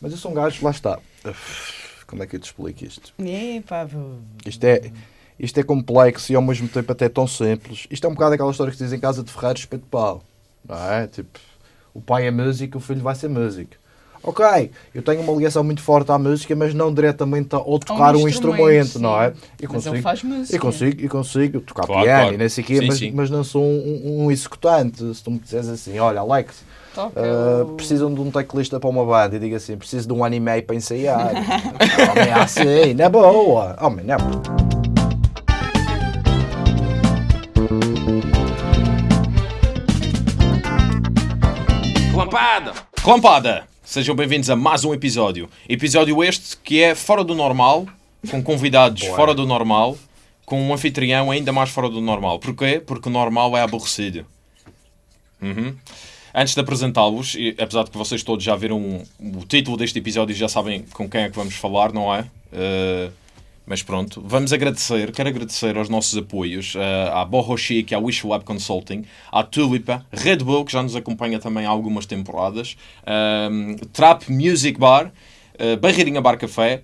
Mas eu sou um gajo, lá está. Como é que eu te explico isto? Vou- Isto é, isto é complexo e ao mesmo tempo até tão simples. Isto é um bocado aquela história que se diz em casa de ferreiros espeto de pau. Não é? Tipo, o pai é músico, o filho vai ser músico. Ok, eu tenho uma ligação muito forte à música, mas não diretamente ao tocar um instrumento, não é? E Mas ele faz música. e consigo, e consigo tocar Claro, piano claro. e nem sei o quê, Sim, mas, sim. mas não sou um, um executante. Se tu me disseres assim, olha, Alex, Uh, o- precisam de um teclista para uma banda e diga assim, preciso de um ano e meio para ensaiar. Homem, é assim, na boa. Homem, não. Clampada! Clampada! Sejam bem-vindos a mais um episódio. Episódio este que é fora do normal, com convidados Boa. fora do normal, com um anfitrião ainda mais fora do normal. Porquê? Porque o normal é aborrecido. Uhum. Antes de apresentá-los, apesar de que vocês todos já viram o título deste episódio e já sabem com quem é que vamos falar, não é? Uh, mas pronto, vamos agradecer, quero agradecer aos nossos apoios, uh, à Borro Chic, à Wish Web Consulting, à Tulipa, Red Bull, que já nos acompanha também há algumas temporadas, um, Trap Music Bar, uh, Barreirinha Bar Café,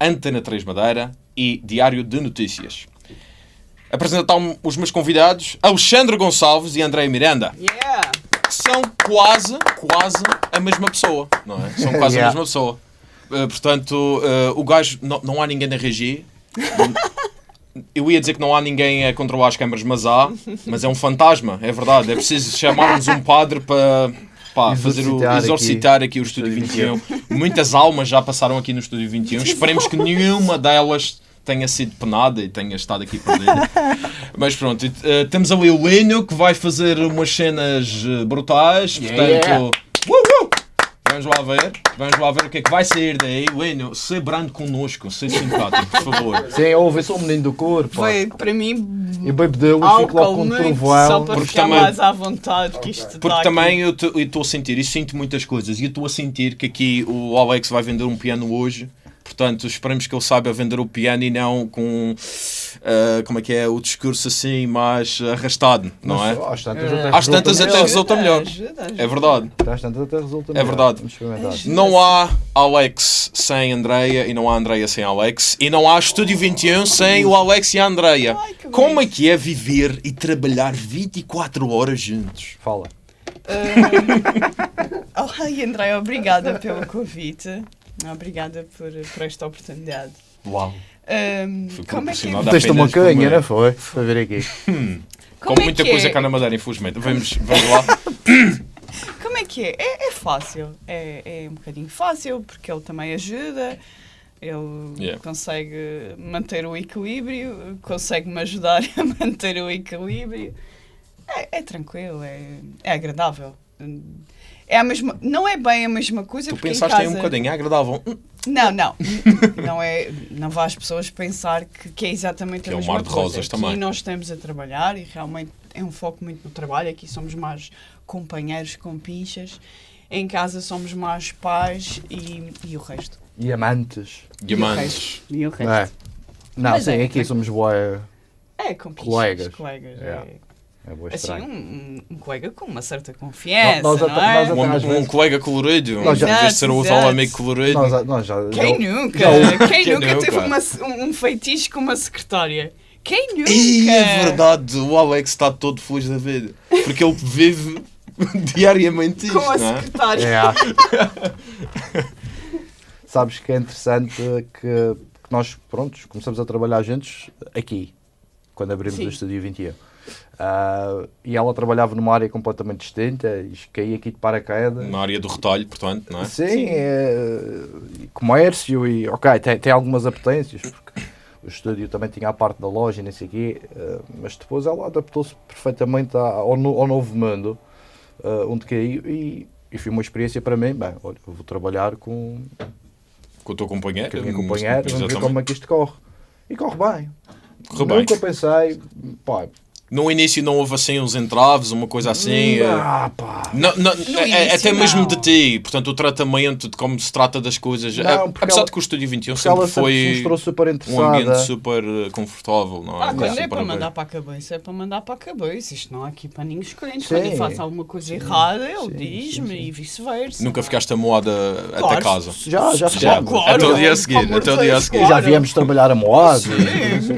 Antena 3 Madeira e Diário de Notícias. Apresentar os meus convidados, Alexandre Gonçalves e André Miranda Yeah! São quase, quase a mesma pessoa, não é? São quase a Yeah. mesma pessoa. Uh, portanto, uh, o gajo, não, não há ninguém na regi. Eu ia dizer que não há ninguém a controlar as câmaras, mas há. Mas é um fantasma, é verdade. É preciso chamarmos um padre para pá, fazer o, Exorcitar exorcitar aqui, o Estúdio 21. Muitas almas já passaram aqui no Estúdio 21. Esperemos que nenhuma delas tenha sido penada e tenha estado aqui perdida. Mas pronto, eh, temos ali o Lino que vai fazer umas cenas eh, brutais. Yeah. Portanto, uh, uh, vamos lá ver. Vamos lá ver o que é que vai sair daí. Lino, ser brando connosco, ser simpático, por favor. Sim, ouve, sou um menino do corpo. Foi para mim E bebo dele e fico logo com um muito, só trovão. para Porque ficar também- mais à vontade que isto Porque está também eu estou a sentir, e sinto muitas coisas, e eu estou a sentir que aqui o Alex vai vender um piano hoje. Portanto, esperemos que ele saiba vender o piano e não com, ah, como é que é, o discurso assim mais arrastado, não é? Às tantas Eh, até Às tantas resulta até melhor. resulta melhor. É verdade. Às tantas até resulta É melhor. verdade. Experimentar. Ajuda. Não há Alex sem Andreia e não há Andreia sem Alex e não há Estúdio 21 sem o Alex e a Andreia. Como é que é viver e trabalhar 24 horas juntos? Fala. Oh, ai, André, obrigada pelo convite. Obrigada por, por esta oportunidade. Uau. Fui como é que proporcionado. Dá Teste uma canha, uma- não foi? Para ver aqui. Com como é muita que coisa é? cá na Madeira, infelizmente. Vamos, vamos lá. Como é que é? É, é fácil. É, é um bocadinho fácil, porque ele também ajuda. Ele Yeah. consegue manter o equilíbrio, consegue-me ajudar a manter o equilíbrio. É, é tranquilo, é, é agradável. É a mesma, não é bem a mesma coisa Tu porque em pensaste aí um casa- bocadinho, é agradável. Não, não. não é, não vá as pessoas pensar que, que é exatamente Que a é um mesma mar de coisa. rosas Aqui também. nós estamos a trabalhar e realmente é um foco muito no trabalho. Aqui somos mais companheiros com pinchas. Em casa somos mais pais e, e o resto. E amantes. Diamantes. E o resto. Não é? Não, Mas sim, é, aqui é- somos boa. É, com pinchas, Colegas. colegas. Yeah. é. É boa Assim, um, um- um colega com uma certa confiança, Nós não, até- é? nós até- Um, um vezes- colega colorido, Nós já- em vez de ser o tal amigo colorido. Nós, nós já, Quem já- nunca? já- Quem, Quem nunca teve uma- um, um feitiço com uma secretária? Quem nunca? Ih, é verdade, o Alex está todo feliz da vida. Porque ele vive diariamente isto, Com a é? secretária. É. Sabes que é interessante que, que nós, prontos, começamos a trabalhar juntos aqui, quando abrimos Sim. o Estúdio 21. Ah, e ela trabalhava numa área completamente distinta, e caí aqui de paraquedas. Na área do retalho, portanto, não é? Sim, Sim. é, e comércio e ok, tem, tem algumas apetências, porque o estúdio também tinha a parte da loja e nem sei o quê, eh, mas depois ela adaptou-se perfeitamente ao, no- ao novo mundo eh, onde caí e, e foi uma experiência para mim, bem, olha, eu vou trabalhar com, Com o teu companheiro. com a minha mas- companheira, vamos ver como é que isto corre. E corre bem. Corre bem. Nunca pensei, pá, No início não houve assim uns entraves, uma coisa assim. eh, Ah, pá. Não, não, No é- início, até mesmo não. de ti, portanto, o tratamento de como se trata das coisas. Não, é- apesar ela- de que o Estúdio 21 Porque ela sempre sempre se foi mostrou super um ambiente super eh, confortável, não é? Ah, quando é Super para bem. mandar para a cabeça, é para mandar para a cabeça. Isto não há aqui paninhos quentes. Sim. Quando eu faço alguma coisa errada, ele Sim, diz-me sim, sim. e vice-versa. Nunca ficaste amoada até Claro, casa. Já, já, Já, já. claro, até o dia a seguir, até o dia a seguir. Já viemos trabalhar a moado, Sim.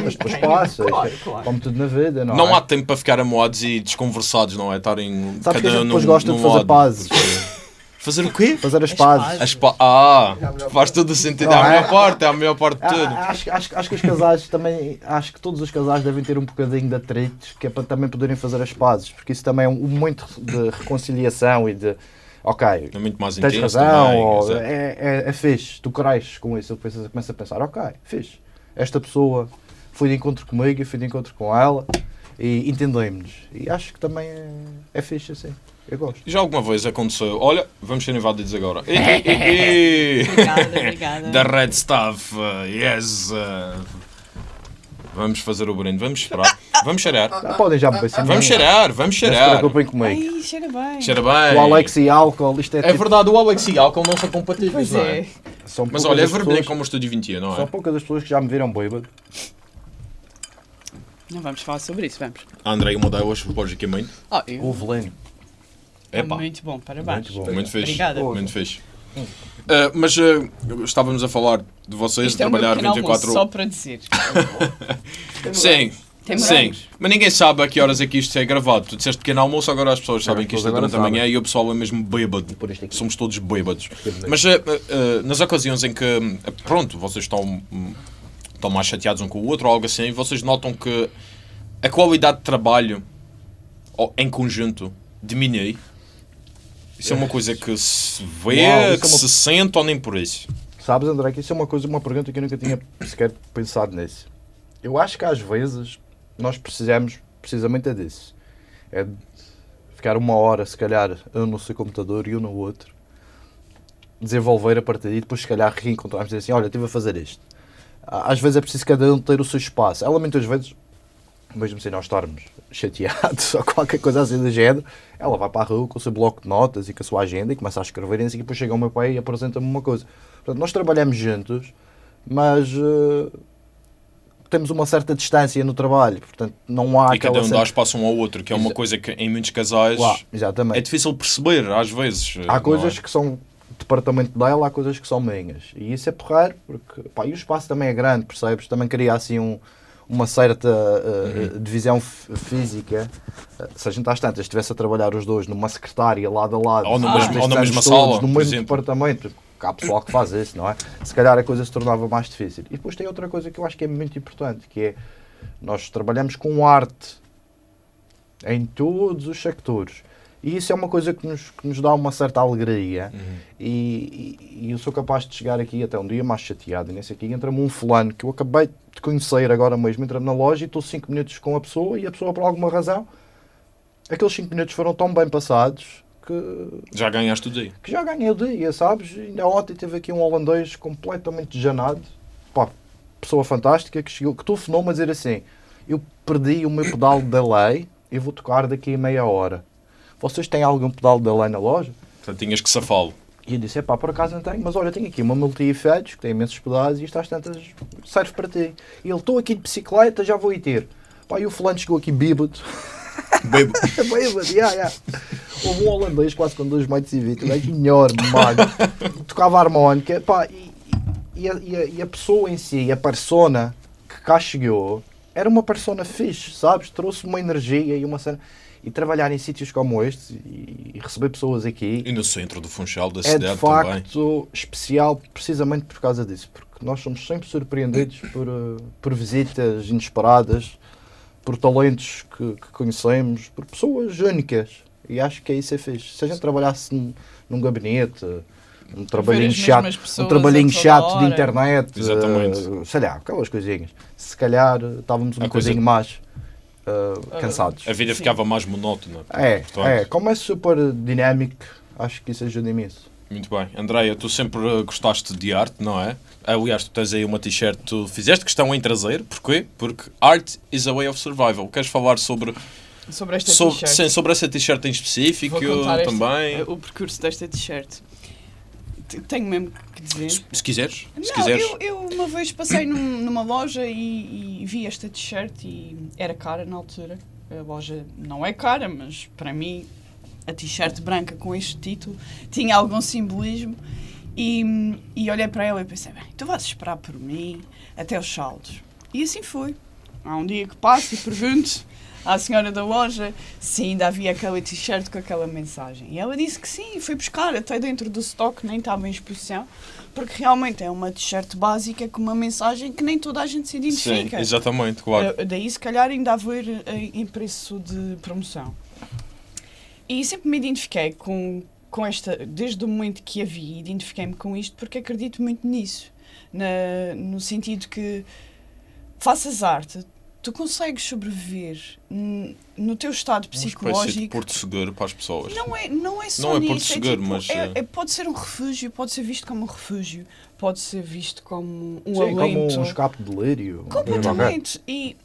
mas depois passa. Claro, isto é claro. Como tudo na vida, não, Não é? Há tempo para ficar amoados e desconversados, não é? Estarem Sabes que a cada gente depois num- gosta de fazer pazes. Fazer o quê? Fazer as As pazes. pazes. As pa- Ah, faz todo o sentido. É Não a é? melhor parte, é a melhor parte de Ah, tudo. Acho, acho, acho que os casais também, acho que todos os casais devem ter um bocadinho de atritos, que é para também poderem fazer as pazes, porque isso também é um, um momento de reconciliação e de, ok, É muito mais tens intenso razão, também. ou é, é, é fixe, tu cresces com isso, eu começo a pensar, ok, fixe, esta pessoa foi de encontro comigo, eu fui de encontro com ela e entendemos-nos. E acho que também é, é fixe assim, eu gosto. Já alguma vez aconteceu? Olha, vamos ser invadidos agora. Ei, ei, ei. Obrigada, obrigada. Da Red Stuff, uh, yes. uh, Vamos fazer o brinde, vamos esperar. Vamos cheirar. Ah, podem já beber Vamos cheirar, vamos Não se cheirar. preocupem comigo. Ai, cheira bem. Cheira bem. O Alex e álcool, isto é, É tipo, verdade, o Alex e álcool não são compatíveis, Pois não é. é? são Mas poucas olha, é as vermelho pessoas- como o Estúdio 21, não São é? poucas as pessoas que já me viram bêbado. Não vamos falar sobre isso, vamos. A Andrei, uma delas, logicamente. Oh, eu... O veleno. Epá, Muito bom, parabéns. Muito bom. muito fixe. Obrigada. Muito fixe. Uh, mas uh, estávamos a falar de vocês, Isto de é trabalhar pequeno 24 almoço, só para dizer. Sim, Tem sim. Mas ninguém sabe a que horas é que isto é gravado. Tu disseste pequeno almoço, agora as pessoas sabem que isto é durante a agora manhã e o pessoal é mesmo bêbado. Somos todos bêbados. bêbado. Mas uh, uh, nas ocasiões em que, uh, pronto, vocês estão, hum, estão mais chateados um com o outro ou algo assim, vocês notam que a qualidade de trabalho em conjunto diminui. Isso é uma coisa que se vê, Uau, isso que é uma- se sente ou nem por isso. Sabes, André, que isso é uma coisa, uma pergunta que eu nunca tinha sequer pensado nisso. Eu acho que às vezes nós precisamos precisamente é disso. É de ficar uma hora, se calhar, eu no seu computador e eu no outro, desenvolver a partir daí, depois se calhar reencontrarmos e dizer assim, olha, estive a fazer isto. Às vezes é preciso cada um ter o seu espaço. Ela muitas vezes, mesmo sem nós estarmos chateados ou qualquer coisa assim do género, ela vai para a rua com o seu bloco de notas e com a sua agenda e começa a escrever e assim, depois chega ao meu pai e apresenta-me uma coisa. Portanto, nós trabalhamos juntos, mas eh, temos uma certa distância no trabalho, portanto não há e cada um dá espaço um ao outro, que é uma Exa- coisa que em muitos casais Lá, é difícil perceber, às vezes. Há coisas é? que são departamento dela, há coisas que são minhas. E isso é porreiro, porque pá, e o espaço também é grande, percebes? Também cria assim um, uma certa uh, Uhum. divisão física. Uh, se a gente às tantas estivesse a trabalhar os dois numa secretária lado a lado, Ou durante mesmo- ou na mesma sala, no mesmo exemplo. departamento, há pessoal que faz isso, não é? Se calhar a coisa se tornava mais difícil. E depois tem outra coisa que eu acho que é muito importante, que é nós trabalhamos com arte em todos os sectores. E isso é uma coisa que nos, que nos dá uma certa alegria. Uhum. E, e- e eu sou capaz de chegar aqui até um dia mais chateado. E nesse aqui entra-me um fulano que eu acabei de conhecer agora mesmo. Entra na loja e estou 5 minutos com a pessoa e a pessoa, por alguma razão, aqueles 5 minutos foram tão bem passados que, Já ganhaste o dia. que já ganhei o dia, sabes? Ainda ontem teve aqui um holandês completamente janado. Pá, pessoa fantástica que, chegou, que telefonou-me a dizer assim: Eu perdi o meu pedal da lei e vou tocar daqui a meia hora. Vocês têm algum pedal da lei na loja? Portanto, tinhas que safá-lo. E eu disse: Pá, por acaso não tenho, mas olha, tenho aqui uma multi-efeitos que tem imensos pedais e isto às tantas serve para ti. E ele: Estou aqui de bicicleta, já vou ir ter. Pá, e o fulano chegou aqui bêbado. Bebo. Bêbado, yeah, yeah. Houve um holandês quase com 2 metros e 20, um enorme, magro, tocava harmónica, pá, e, e, a, e, a, e a pessoa em si, a persona que cá chegou, era uma persona fixe, sabes? Trouxe uma energia e uma cena. E trabalhar em sítios como este e, receber pessoas aqui E no centro do Funchal da é de cidade também. facto especial precisamente por causa disso, porque nós somos sempre surpreendidos por, eh, por visitas inesperadas, por talentos que, que conhecemos, por pessoas únicas. E acho que é isso é fixe. Se a gente trabalhasse num, num gabinete, um trabalhinho chato, um trabalhinho chato de internet, Exatamente. eh, sei lá, aquelas coisinhas. Se calhar eh, estávamos um A coisa- bocadinho mais eh, cansados. A vida Sim. ficava mais monótona. É, Portanto, é, como é super dinâmico, acho que isso ajuda imenso. Muito bem. Andreia, tu sempre eh, gostaste de arte, não é? Aliás, tu tens aí uma t-shirt que tu fizeste questão em trazer. Porquê? Porque art is a way of survival. Queres falar sobre, Sobre esta t-shirt. sim, sobre essa t-shirt em específico também? o percurso desta t-shirt. Tenho mesmo que dizer. Se, se quiseres. Se Não, quiseres. eu, eu uma vez passei num- numa loja e, e vi esta t-shirt e era cara na altura. A loja não é cara, mas para mim a t-shirt branca com este título tinha algum simbolismo. E, e olhei para ela e pensei, bem, tu vais esperar por mim até os saldos. E assim foi. Há um dia que passo e pergunto à senhora da loja se ainda havia aquela t-shirt com aquela mensagem. E ela disse que sim, foi buscar até dentro do stock, nem estava em exposição, porque realmente é uma t-shirt básica com uma mensagem que nem toda a gente se Sim, identifica. exatamente, claro. Uh, daí, se calhar, ainda haver em preço de promoção. E sempre me identifiquei com, com esta, desde o momento que a vi, identifiquei-me com isto porque acredito muito nisso. Na, no sentido que faças arte, tu consegues sobreviver no teu estado Uma espécie de psicológico. porto seguro para as pessoas. Não é, não é só Não é nisso. Porto Seguro, tipo, mas, é- eh, é- pode ser um refúgio, pode ser visto como um refúgio, pode ser visto como um Sim, como alento. um escape de delírio. Completamente. E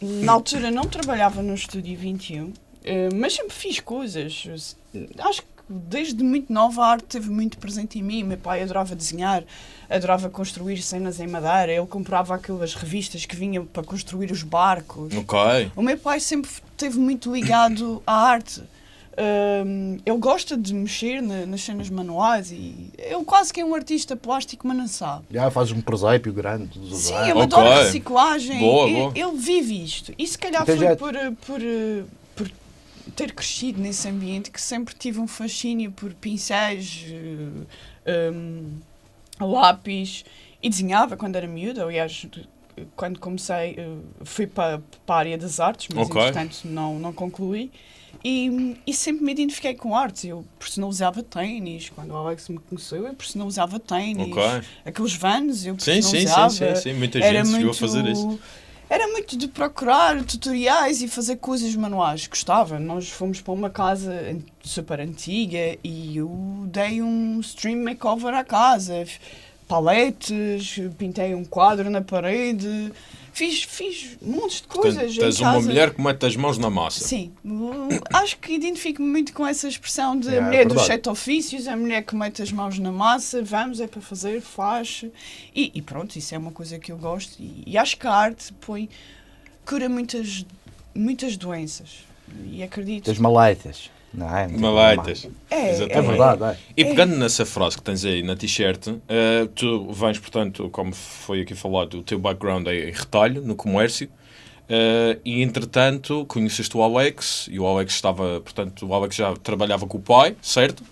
na altura não trabalhava no Estúdio 21, eh, mas sempre fiz coisas. Acho que desde muito nova a arte esteve muito presente em mim. Meu pai adorava desenhar, adorava construir cenas em madeira. Ele comprava aquelas revistas que vinham para construir os barcos. Ok. O meu pai sempre esteve muito ligado à arte. Hum, ele gosta de mexer na- nas cenas manuais e ele quase que é um artista plástico, mas não sabe. Já fazes um presépio grande Sim, ele Ok. adora reciclagem. Boa, ele, boa. ele vive isto. E se calhar Então foi já- por, por ter crescido nesse ambiente que sempre tive um fascínio por pincéis, eh, um, lápis e desenhava quando era miúda. Aliás, quando comecei, eh, fui para, para a área das artes, mas Ok. entretanto não, não concluí. E, e sempre me identifiquei com artes. Eu personalizava ténis. Quando o Alex me conheceu, eu personalizava ténis. Ok. Aqueles vans, eu Sim, sim, sim, personalizava. sim, sim. Muita Era gente chegou a muito, fazer isso. Era muito de procurar tutoriais e fazer coisas manuais. Gostava. Nós fomos para uma casa super antiga e eu dei um stream makeover à casa. Paletes, pintei um quadro na parede. Fiz, fiz montes de coisas Portanto, em tens uma casa. mulher que mete as mãos na massa. Sim, Uh, acho que identifico-me muito com essa expressão de É, a é mulher dos verdade. sete ofícios, a mulher que mete as mãos na massa, vamos, é para fazer, faz. E, e pronto, isso é uma coisa que eu gosto. E, e acho que a arte põe, cura muitas, muitas doenças. E acredito. Tens maleitas. Não é? Maleitas. É, É verdade, é. E pegando nessa frase que tens aí na t-shirt, eh, tu vens, portanto, como foi aqui falado, o teu background é em retalho, no comércio, eh, e entretanto conheceste o Alex, e o Alex estava, portanto, o Alex já trabalhava com o pai, certo?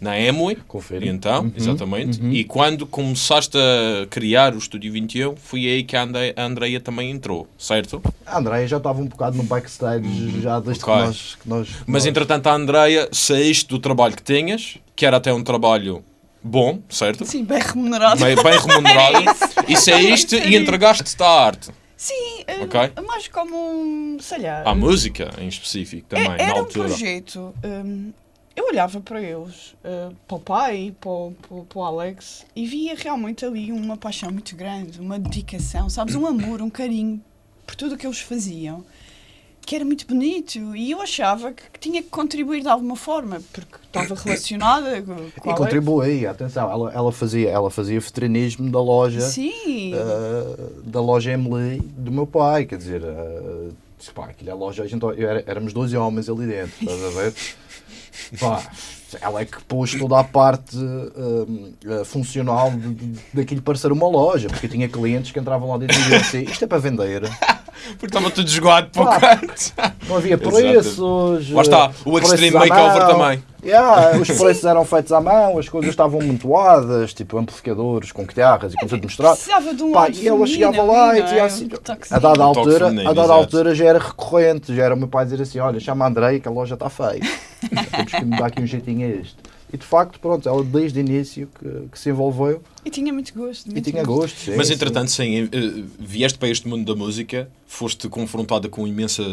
Na Emily. Confere. Então, Uhum, exatamente. uhum. E quando começaste a criar o Estúdio 21, foi aí que a Andreia também entrou, certo? A Andréia já estava um bocado no backstage já desde Ok. que nós. Que nós Mas nós- entretanto, a Andreia saíste do trabalho que tinhas, que era até um trabalho bom, certo? Sim, bem remunerado. Bem, bem remunerado. É isso. e saíste e entregaste-te à arte. Sim, eh, Ok. mais como um, sei lá. À música, em específico, também, É- na Era um altura. projeto. hum, eu olhava para eles, uh, para o pai, para o, para, para o Alex, e via realmente ali uma paixão muito grande, uma dedicação, sabes? Um amor, um carinho por tudo o que eles faziam, que era muito bonito. E eu achava que, tinha que contribuir de alguma forma, porque estava relacionada com, com E contribuía, atenção, ela, ela, fazia, ela fazia vitrinismo da loja, Sim. ah, da loja Emily do meu pai, quer dizer, ah, pá, aquilo é loja, a gente, eu era- éramos 12 homens ali dentro, estás a ver? Pá, ela é que pôs toda a parte ah, ah, funcional de, de, daquilo parecer uma loja, porque tinha clientes que entravam lá dentro e diziam assim, isto é para vender, Porque estava tudo jogado para o canto. não havia preços. Lá está, o Extreme Makeover também. Yeah, os preços eram feitos à mão, as coisas estavam amontoadas, tipo amplificadores com guitarras e com tudo. Precisava de um Pá, e ela chegava lá e dizia é? assim. A dada altura, a dada altura já era recorrente, já era o meu pai dizer assim, olha, chama a Andrei que a loja está feia. Temos que me dar aqui um jeitinho a este. E de facto, pronto, ela desde o início que, que se envolveu E tinha muito gosto. e muito tinha gosto. sim, Mas sim. entretanto, sim, eh, vieste para este mundo da música, foste confrontada com imensa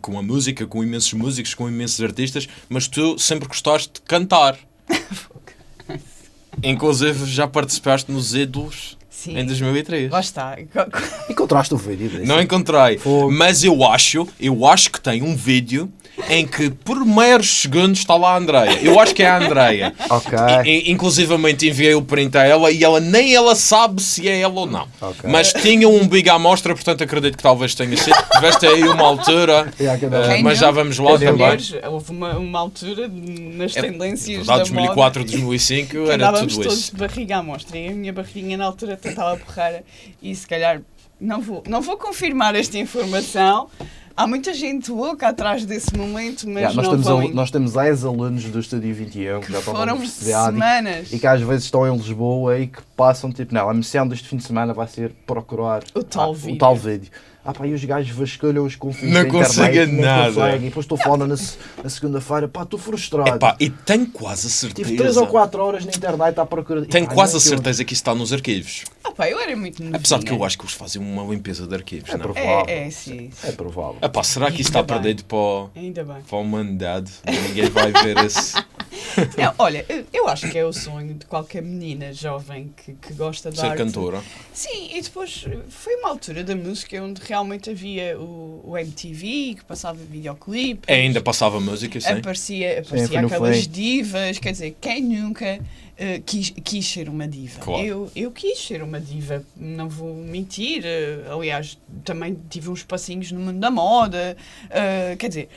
com a música, com imensos músicos, com imensos artistas, mas tu sempre gostaste de cantar. Inclusive já participaste nos Ídolos Sim. em 2003. Lá está. Encontraste o vídeo desse? Não encontrei. Fogo. Mas eu acho, eu acho que tem um vídeo em que por meros segundos está lá a Andreia. Eu acho que é a Andreia. Ok. I- inclusivamente enviei o print a ela e ela nem ela sabe se é ela ou não. Ok. Mas tinha um big à mostra, portanto acredito que talvez tenha sido. Tiveste aí uma altura, Yeah, Quem mas já vamos lá também. Mulheres, houve uma, uma altura nas É tendências da 2004, moda 2005 que era tudo todos isso. de barriga à mostra e a minha barriguinha na altura estava porreira e se calhar não vou, não vou confirmar esta informação. Há muita gente louca atrás desse momento, mas Yeah, nós, não temos em- nós temos ex-alunos do Estúdio 21 que, que já estão na foram universidade semanas. e, e que às vezes estão em Lisboa e que passam tipo, não, a missão deste fim de semana vai ser procurar O tal ah, vídeo. o tal vídeo. Ah pá, e os gajos vasculham os confins Não conseguem não nada. conseguem. E depois estou falando na, na segunda-feira, pá, estou frustrado. Epá, e tenho quase a Tive 3 ou certeza. 4 horas na internet à procura. Tenho quase não a é que eu- certeza que isso está nos arquivos. Ah, pá, eu era muito novinha. Apesar de que eu acho que eles fazem uma limpeza de arquivos, É não? provável. É, é, sim. É provável. Epá, será que isso está bem. perdido para, o- Ainda bem. para a humanidade? Ninguém vai ver esse. Não, olha, eu- acho que é o sonho de qualquer menina jovem que, que gosta de ser arte. cantora. Sim, e depois foi uma altura da música onde realmente havia o, o MTV, que passava videoclipes. Ainda passava música, sim. Aparecia, aparecia no aquelas divas, quer dizer, quem nunca eh, quis, quis ser uma diva? Claro. Eu, eu quis ser uma diva, não vou mentir. eh, aliás, também tive uns passinhos no mundo da moda. eh, quer dizer,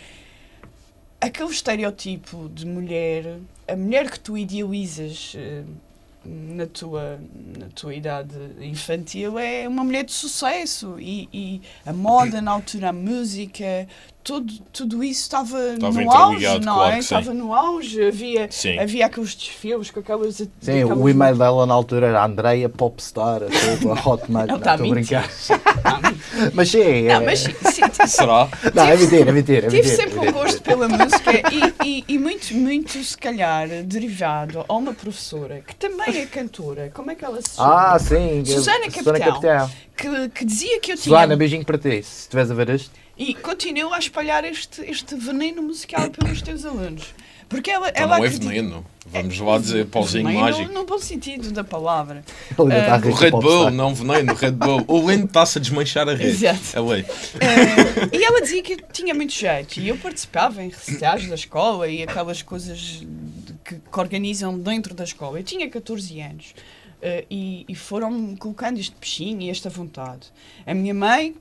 aquele estereotipo de mulher, a mulher que tu idealizas na, tua, na tua idade infantil é uma mulher de sucesso e, e a moda na altura, a música, tudo, tudo isso estava Estava no auge, não claro é? Estava no auge, havia, Sim. havia aqueles desfiles com aquelas... Sim, aquelas o e-mail dela na altura era Andreia Popstar, hotmail. Não, a estou a mentir. brincar. Mas sim, é, Não, mas sim, Será? não, é mentira, é mentira. É Tive sempre é um gosto pela música e, e, e muito, muito, se calhar, derivado a uma professora que também é cantora. Como é que ela se chama? Ah, sim. Susana Susana Capitão. Capitão. que, que dizia que eu tinha. Susana, beijinho para ti. Se estiveres a ver isto. E continua a espalhar este, este veneno musical pelos teus alunos. Porque ela, Então ela não é acredita- veneno. Vamos lá dizer pauzinho mágico. No, no bom sentido da palavra. Ah, rir O Red Bull, não veneno, Red Bull. O Leno está-se a desmanchar a rede. Exato. É lei. Eh, e ela dizia que tinha muito jeito. E eu participava em recitais da escola e aquelas coisas que, que organizam dentro da escola. Eu tinha 14 anos. eh, e, e foram-me colocando este peixinho e esta vontade. A minha mãe,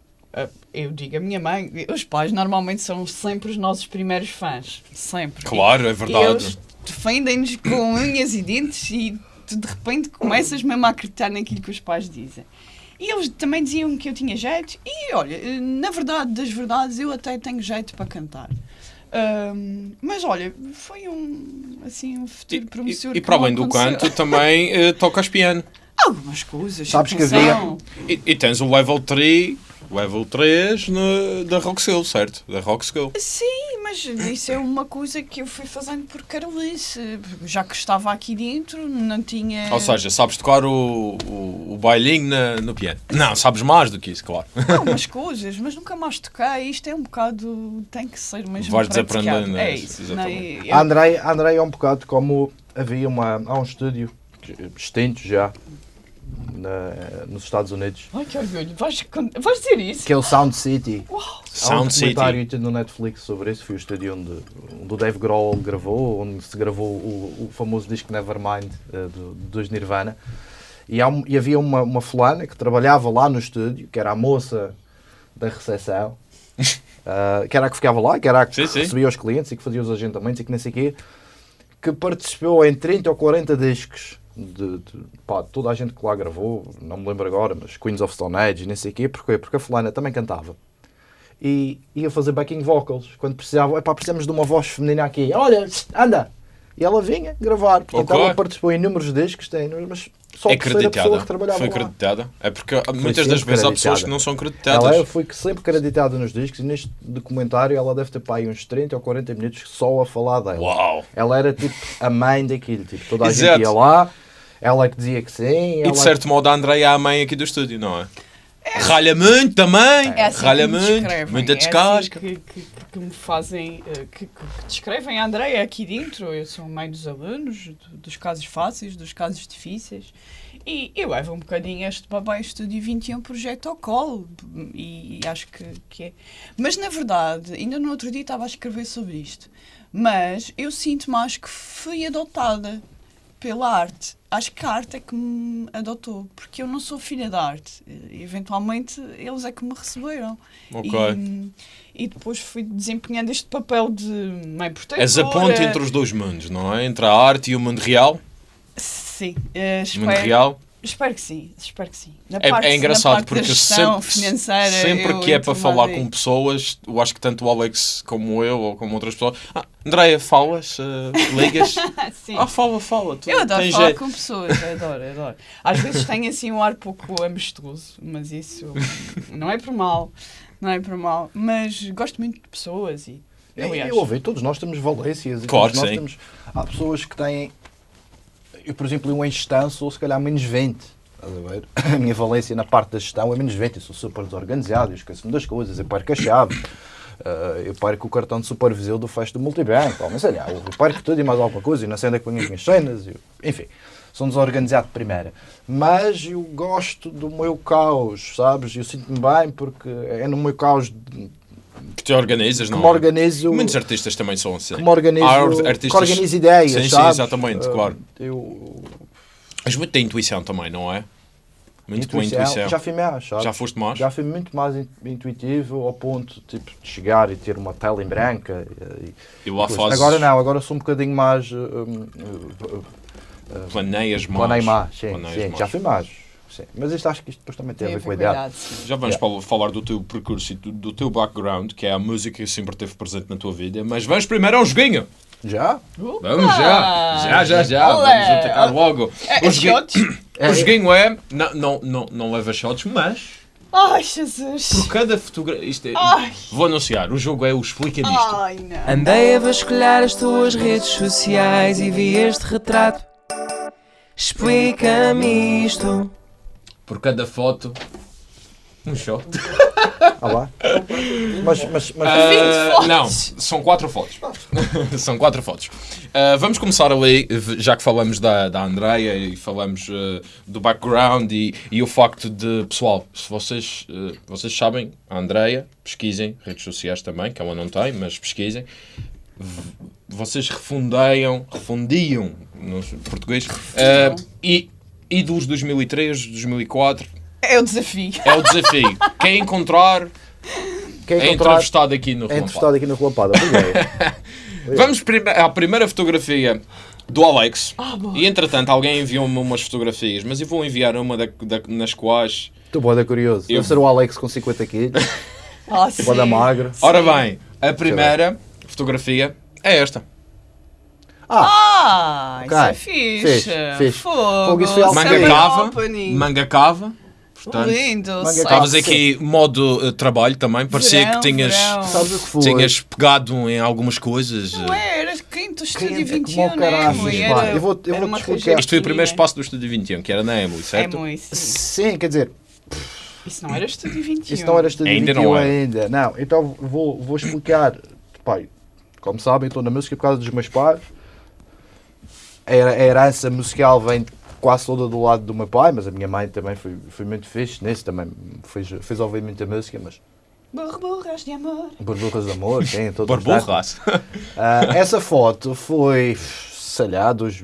eu digo a minha mãe, os pais normalmente são sempre os nossos primeiros fãs. Sempre. Claro, é E verdade. eles defendem-nos com unhas e dentes e tu de repente começas mesmo a acreditar naquilo que os pais dizem. E eles também diziam que eu tinha jeito, e olha, na verdade das verdades, eu até tenho jeito para cantar. Ahm, mas olha, foi um, assim, um futuro promissor. E, e que para não além do canto, também eh, tocas piano. Algumas coisas. Sabes que atenção. E, e tens o level 3, level 3 no, da Rock School, certo? Da Rock School. Sim, mas isso é uma coisa que eu fui fazendo por carolice. Já que estava aqui dentro, não tinha. Ou seja, sabes tocar o, o, o bailinho na- no piano. Não, sabes mais do que isso, claro. algumas coisas, mas nunca mais toquei. Isto é um bocado. tem que ser mesmo. Vais praticado. desaprendendo, é É isso, não é? exatamente. Eu- A Andrei, é um bocado como havia uma, há um estúdio extinto já na- nos Estados Unidos Ai que orgulho, vais, vais dizer isso? que é o Sound City. Uau! Há um Sound documentário City. no Netflix sobre isso. Foi o estúdio onde, onde o Dave Grohl gravou, onde se gravou o, o famoso disco Nevermind eh, do, dos Nirvana. E, há e havia uma, uma fulana que trabalhava lá no estúdio, que era a moça da recepção, ah, que era a que ficava lá, que era a que Sim, sim. recebia os clientes e que fazia os agendamentos e que nem sei o quê, que participou em 30 ou 40 discos de, de- pá, toda a gente que lá gravou, não me lembro agora, mas Queens of Stone Age e nem sei o quê, porquê? Porque a fulana também cantava. E ia fazer backing vocals. Quando precisava, epá, precisamos de uma voz feminina aqui. Olha, anda! E ela vinha gravar. Portanto, ela participou em inúmeros discos, tem, mas só É a terceira pessoa acreditada. que trabalhava Foi lá. acreditada. É porque muitas das vezes há pessoas que não são Ela acreditadas. é, foi sempre creditada nos discos e neste documentário ela deve ter pá, aí uns 30 ou 40 minutos só a falar dela. Uau! Ela era tipo a mãe daquilo, tipo, toda a Exato. gente ia lá, ela é que dizia que sim. E de certo modo a Andrea é a mãe aqui do estúdio, não é? Ralha muito também. É assim Ralha que muito. Muita é descasca. assim que, que- que me fazem, eh, que, que- que descrevem a Andreia aqui dentro. Eu sou mãe dos alunos, do- dos casos fáceis, dos casos difíceis. E eu levo um bocadinho este Babai Estúdio 21 projeto ao colo. E, acho que, que é. Mas na verdade, ainda no outro dia estava a escrever sobre isto. Mas eu sinto mais que fui adotada pela arte. Acho que a arte é que me adotou, porque eu não sou filha da arte. E, Eventualmente eles é que me receberam. Ok. E, e depois fui desempenhando este papel de mãe protetora. És a ponte entre os dois mundos, não é? Entre a arte e o mundo real. Sim, eh, O mundo espero, real. Espero que sim, espero que sim. Na É, parte- é na engraçado porque sempre, financeira, sempre eu que é para falar com pessoas, eu acho que tanto o Alex como eu ou como outras pessoas. Ah, Andréia, falas? eh, ligas? Sim. ah, fala, fala. Tu Eu adoro tens falar jeito. com pessoas, adoro, adoro. Às vezes tenho assim um ar pouco amistoso, mas isso não é por mal, não é por mal. Mas gosto muito de pessoas e. Aliás, Eu ouvi, todos nós temos valências. e Claro todos nós temos, há pessoas que têm, eu por exemplo, um em gestão sou se calhar menos 20. Estás a? A minha valência na parte da gestão é menos 20. Eu sou super desorganizado, eu esqueço-me das coisas, eu perco a chave. eh, eu perco o cartão de supervisão do fecho do multibanco, mas sei lá, eu perco tudo e mais alguma coisa, e não sei onde é que ponho as minhas cenas, eu- enfim, sou desorganizado de primeira. Mas eu gosto do meu caos, sabes? Eu sinto-me bem porque é no meu caos Que te organizas, que não me é? organizo Muitos artistas também são assim. que me organizo, Há artistas- que organizo ideias, Sim, sim, sabes? exatamente, Uh, claro. Eu, Mas muito da intuição também, não é? Muito com a intuição. Já fui mais, sabes? Já foste mais? Já fui muito mais in- intuitivo ao ponto tipo, de chegar e ter uma tela em branca. E, E lá fazes, Agora não, agora sou um bocadinho mais. uh, um, uh, uh, planeias mais. planei mais, sim, sim, mais. já fui mais. Sim. Mas isto acho que isto depois também tem a ver com a idade. Já vamos Yeah. fal- falar do teu percurso e do, do teu background, que é a música que sempre esteve presente na tua vida, mas vamos primeiro ao joguinho. Já? Vamos já! Já, já, já! Olé! Vamos atacar logo. É, O é joguinho, shots? É, o joguinho é. Não, não, não, não leva shots, mas. Ai, Jesus. Por cada fotografia. Isto é, Ai. Vou anunciar. O jogo é o Explica-me isto. Ai, não. Andei a vasculhar as tuas redes sociais e vi este retrato. Explica-me isto. Por cada foto. Um shot. Ah lá. Mas, mas, mas 20 fotos. Não, são quatro fotos. são quatro fotos. Ah, vamos começar ali, já que falamos da, da Andreia e falamos ah, do background e, e o facto de, pessoal, se vocês, vocês sabem, a Andreia, pesquisem, redes sociais também, que ela não tem, mas pesquisem. Vocês refundeiam, refundiam no português, e, e dos 2003, 2004, É o desafio. é o desafio. Quem encontrar quem é encontrar entrevistado aqui no é Relampada. entrevistado aqui na Relampada. É. Vamos prime- à primeira fotografia do Alex. Boa. e entretanto, alguém enviou-me umas fotografias, mas eu vou enviar uma da- da- nas quais. Estou boa, curioso. Eu- Deve ser o Alex com 50 quilos, Ah, sim. boa magro. Ora bem, a primeira fotografia é esta. Ah, Ah, Ok. isso é fixe. Fixe, fixe. Fogo. Fogo, isso foi algo Manga cava. opening. Manga cava. Portanto, Lindo. Estavas aqui modo eh, trabalho também. Parecia Verão, que tinhas, que tinhas pegado em algumas coisas. Não eh. é, era quinto estúdio Quem é que 21, como o caraças, né? pá? Era, Eu vou- eu era vou-te uma explicar. Isto foi o primeiro espaço do Estúdio 21, que era na Emily, É certo? muito, sim. Sim, quer dizer, Isso não era estúdio 21. Isso não era estúdio Ainda 21 não era. ainda. Não, então vou, vou explicar. Pai, como sabem, estou na música por causa dos meus pais. A her- a herança musical vem quase toda do lado do meu pai, mas a minha mãe também foi, foi muito fixe nisso, também fez, fez ouvir muita música, mas Burburras de amor. burbujas de amor, sim, todo Barburras. Ah, Essa foto foi, sei lá, dos.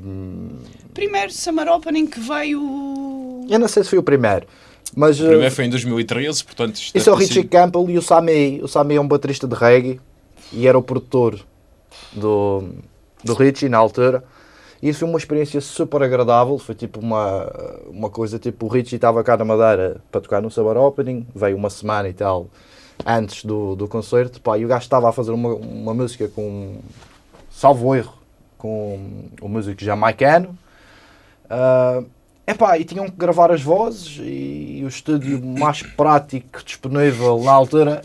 Primeiro summer opening que veio... Eu não sei se foi o primeiro, mas. O primeiro foi em 2013, portanto Isso é o ter Richie Campbell e o Sami. O Sami é um baterista de reggae e era o produtor do, do Richie na altura. Isso foi uma experiência super agradável. Foi tipo uma, uma coisa tipo: o Richie estava cá na Madeira para tocar no Summer Opening, veio uma semana e tal antes do, do concerto. Pá, e o gajo estava a fazer uma, uma música com, salvo erro, com o músico jamaicano. Ah, epá, e tinham que gravar as vozes e o estúdio mais prático disponível na altura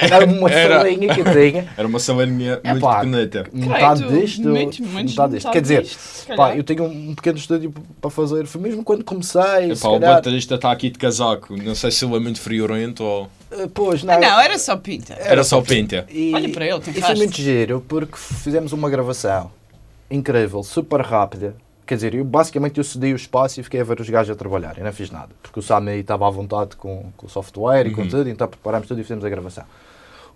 Era uma Era. salinha que eu tinha. Era uma salinha muito Epá, pequenita. Metade disto. muito, muito metade disto. Quer dizer, disto, pá, eu tenho um pequeno estúdio para fazer. Foi mesmo quando comecei. Epá, o baterista está aqui de casaco. Não sei se ele é muito friorento ou. eh, Pois, não. Ah, não, era só pinta. Era só pinta. E, Olha para ele, tem e foi rastro. muito giro porque fizemos uma gravação incrível, super rápida. Quer dizer, eu basicamente eu cedi o espaço e fiquei a ver os gajos a trabalhar. Eu não fiz nada. Porque o Sami estava à vontade com, com o software e com tudo, então preparámos tudo e fizemos a gravação.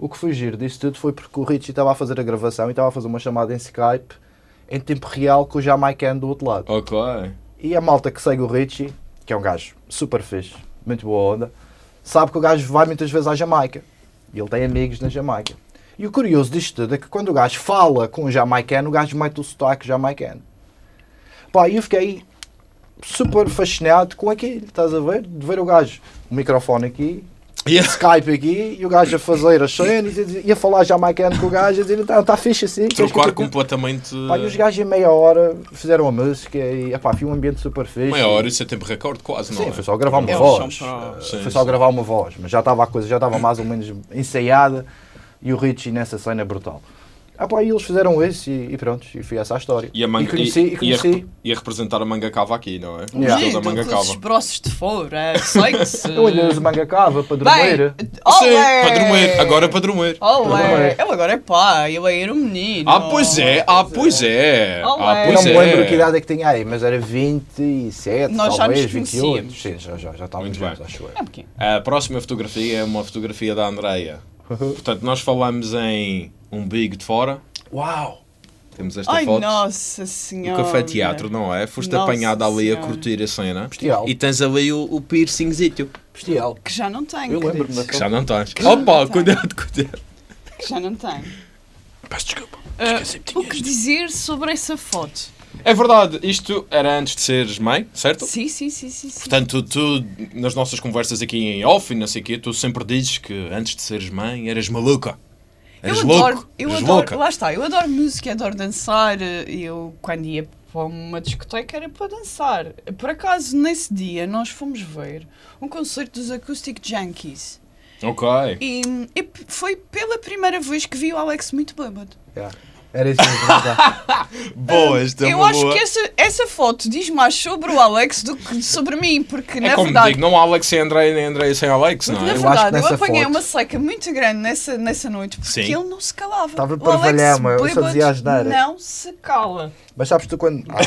O que foi giro disso tudo foi porque o Richie estava a fazer a gravação e estava a fazer uma chamada em Skype em tempo real com o Jamaican do outro lado. Ok. E a malta que segue o Richie, que é um gajo super fixe, muito boa onda, sabe que o gajo vai muitas vezes à Jamaica. E ele tem amigos na Jamaica. E o curioso disto tudo é que quando o gajo fala com o jamaicano, o gajo mete o sotaque jamaicano. Pá, e eu fiquei super fascinado com aquilo, estás a ver? De ver o gajo, o microfone aqui, Yeah. Skype aqui, e o gajo a fazer as cenas, e a e falar jamaicano com o gajo, a dizer, está tá fixe assim. Trocar te- completamente. Pá, e os gajos em meia hora fizeram a música e epá, foi um ambiente super fixe. Meia hora, isso é tempo recorde, quase, não Sim, é? foi só gravar uma Eles voz. Sim, foi só sim. gravar uma voz, mas já estava a coisa, já estava mais ou menos ensaiada e o Richie nessa cena é brutal. Ah, pá, e eles fizeram isso e, e pronto, e foi essa a história. E a manga, conheci, e, ia, conheci. rep- ia representar a manga cava aqui, não é? Yeah. Toda a Lindo, manga cava. broços de fora, sei que se... Uso manga cava Bem, dormir. Sim, dormir. Agora para dormir. Olé! Ele agora é pai, ele era um menino. Ah, pois é. Ah, pois é. Ah, Olé. eu pois não me lembro que é. idade é que tinha aí, mas era 27, Nós talvez, nos 28. conhecíamos. Sim, já, já, já estávamos Muito bem. juntos, acho eu. É porque... A próxima fotografia é uma fotografia da Andreia. Portanto, nós falamos em um big de fora. Uau! Temos esta Ai, foto. nossa O senhora. café teatro, não é? Foste Nossa apanhada ali a Senhora. curtir a cena. Bestial. E tens ali o, o piercingzito. Bestial. Que já não tenho, Eu lembro-me da Que já não tens. já Opa, não cuidado, cuidado. Que já não tenho. Peço desculpa. Ah, o que dizer sobre essa foto? É verdade, isto era antes de seres mãe, certo? Sim, sim, sim, sim. sim. Portanto, tu, nas nossas conversas aqui em off e não sei o quê, tu sempre dizes que antes de seres mãe eras maluca. eu Eras adoro, louco. eu adoro, louca. lá está, eu adoro música, adoro dançar. Eu, quando ia para uma discoteca, era para dançar. Por acaso, nesse dia, nós fomos ver um concerto dos Acoustic Junkies. Ok. E, e foi pela primeira vez que vi o Alex muito bêbado. Yeah. Era isso mesmo. já. Boa, esta é eu uma acho boa. que essa, essa foto diz mais sobre o Alex do que sobre mim, porque É na como verdade. digo, não há Alex sem André nem André sem Alex, não Porque, é? na Eu acho que verdade, eu, nessa apanhei foto- uma seca muito grande nessa, nessa noite porque Sim. ele não se calava. Estava O para Alex valhama, eu só bêbado dizia asneira. Não se cala. Mas sabes tu quando. Às,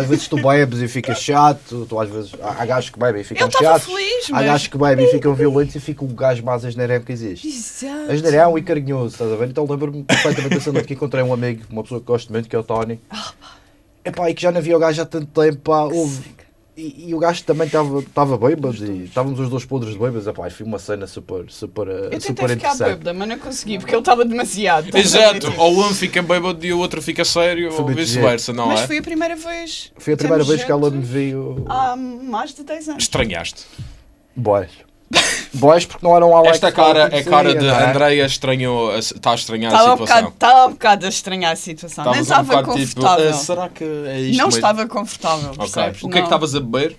às vezes tu bebes e ficas chato, tu às vezes. Há há gajos que bebem e ficam Ele estava chatos. feliz, Há mas. gajos que bebem e ficam violentos e fica o gajo mais asneirão que existe. Exato. Asneirão e carinhoso, estás a ver? Então lembro-me perfeitamente dessa noite que encontrei um amigo, uma pessoa que gosto muito, que é o Tony. Epá, e que já não via o gajo há tanto tempo, pá, houve. E, e o gajo também estava bêbado e estávamos os dois podres de bêbados. Epá, e foi uma cena super, super, Eu super tentei ficar interessante. bêbada, mas não consegui porque ele estava demasiado. Exato, ou um fica bêbado e o outro fica sério, Foi ou vice-versa, não Mas é? foi a primeira vez. Foi a primeira vez que ela me viu. Há mais de 10 anos. Estranhaste. Boys. Boys porque não eram Alex Esta cara é cara de não é? Andreia estranhou, está a estranhar a Estava um, bocado, situação. estava um bocado a estranhar a situação. Nem Estavas um estava bocado tipo, confortável. "Ah, será que é isto não mesmo?" estava confortável, Ok. percebes? O que é que Não. estavas a beber?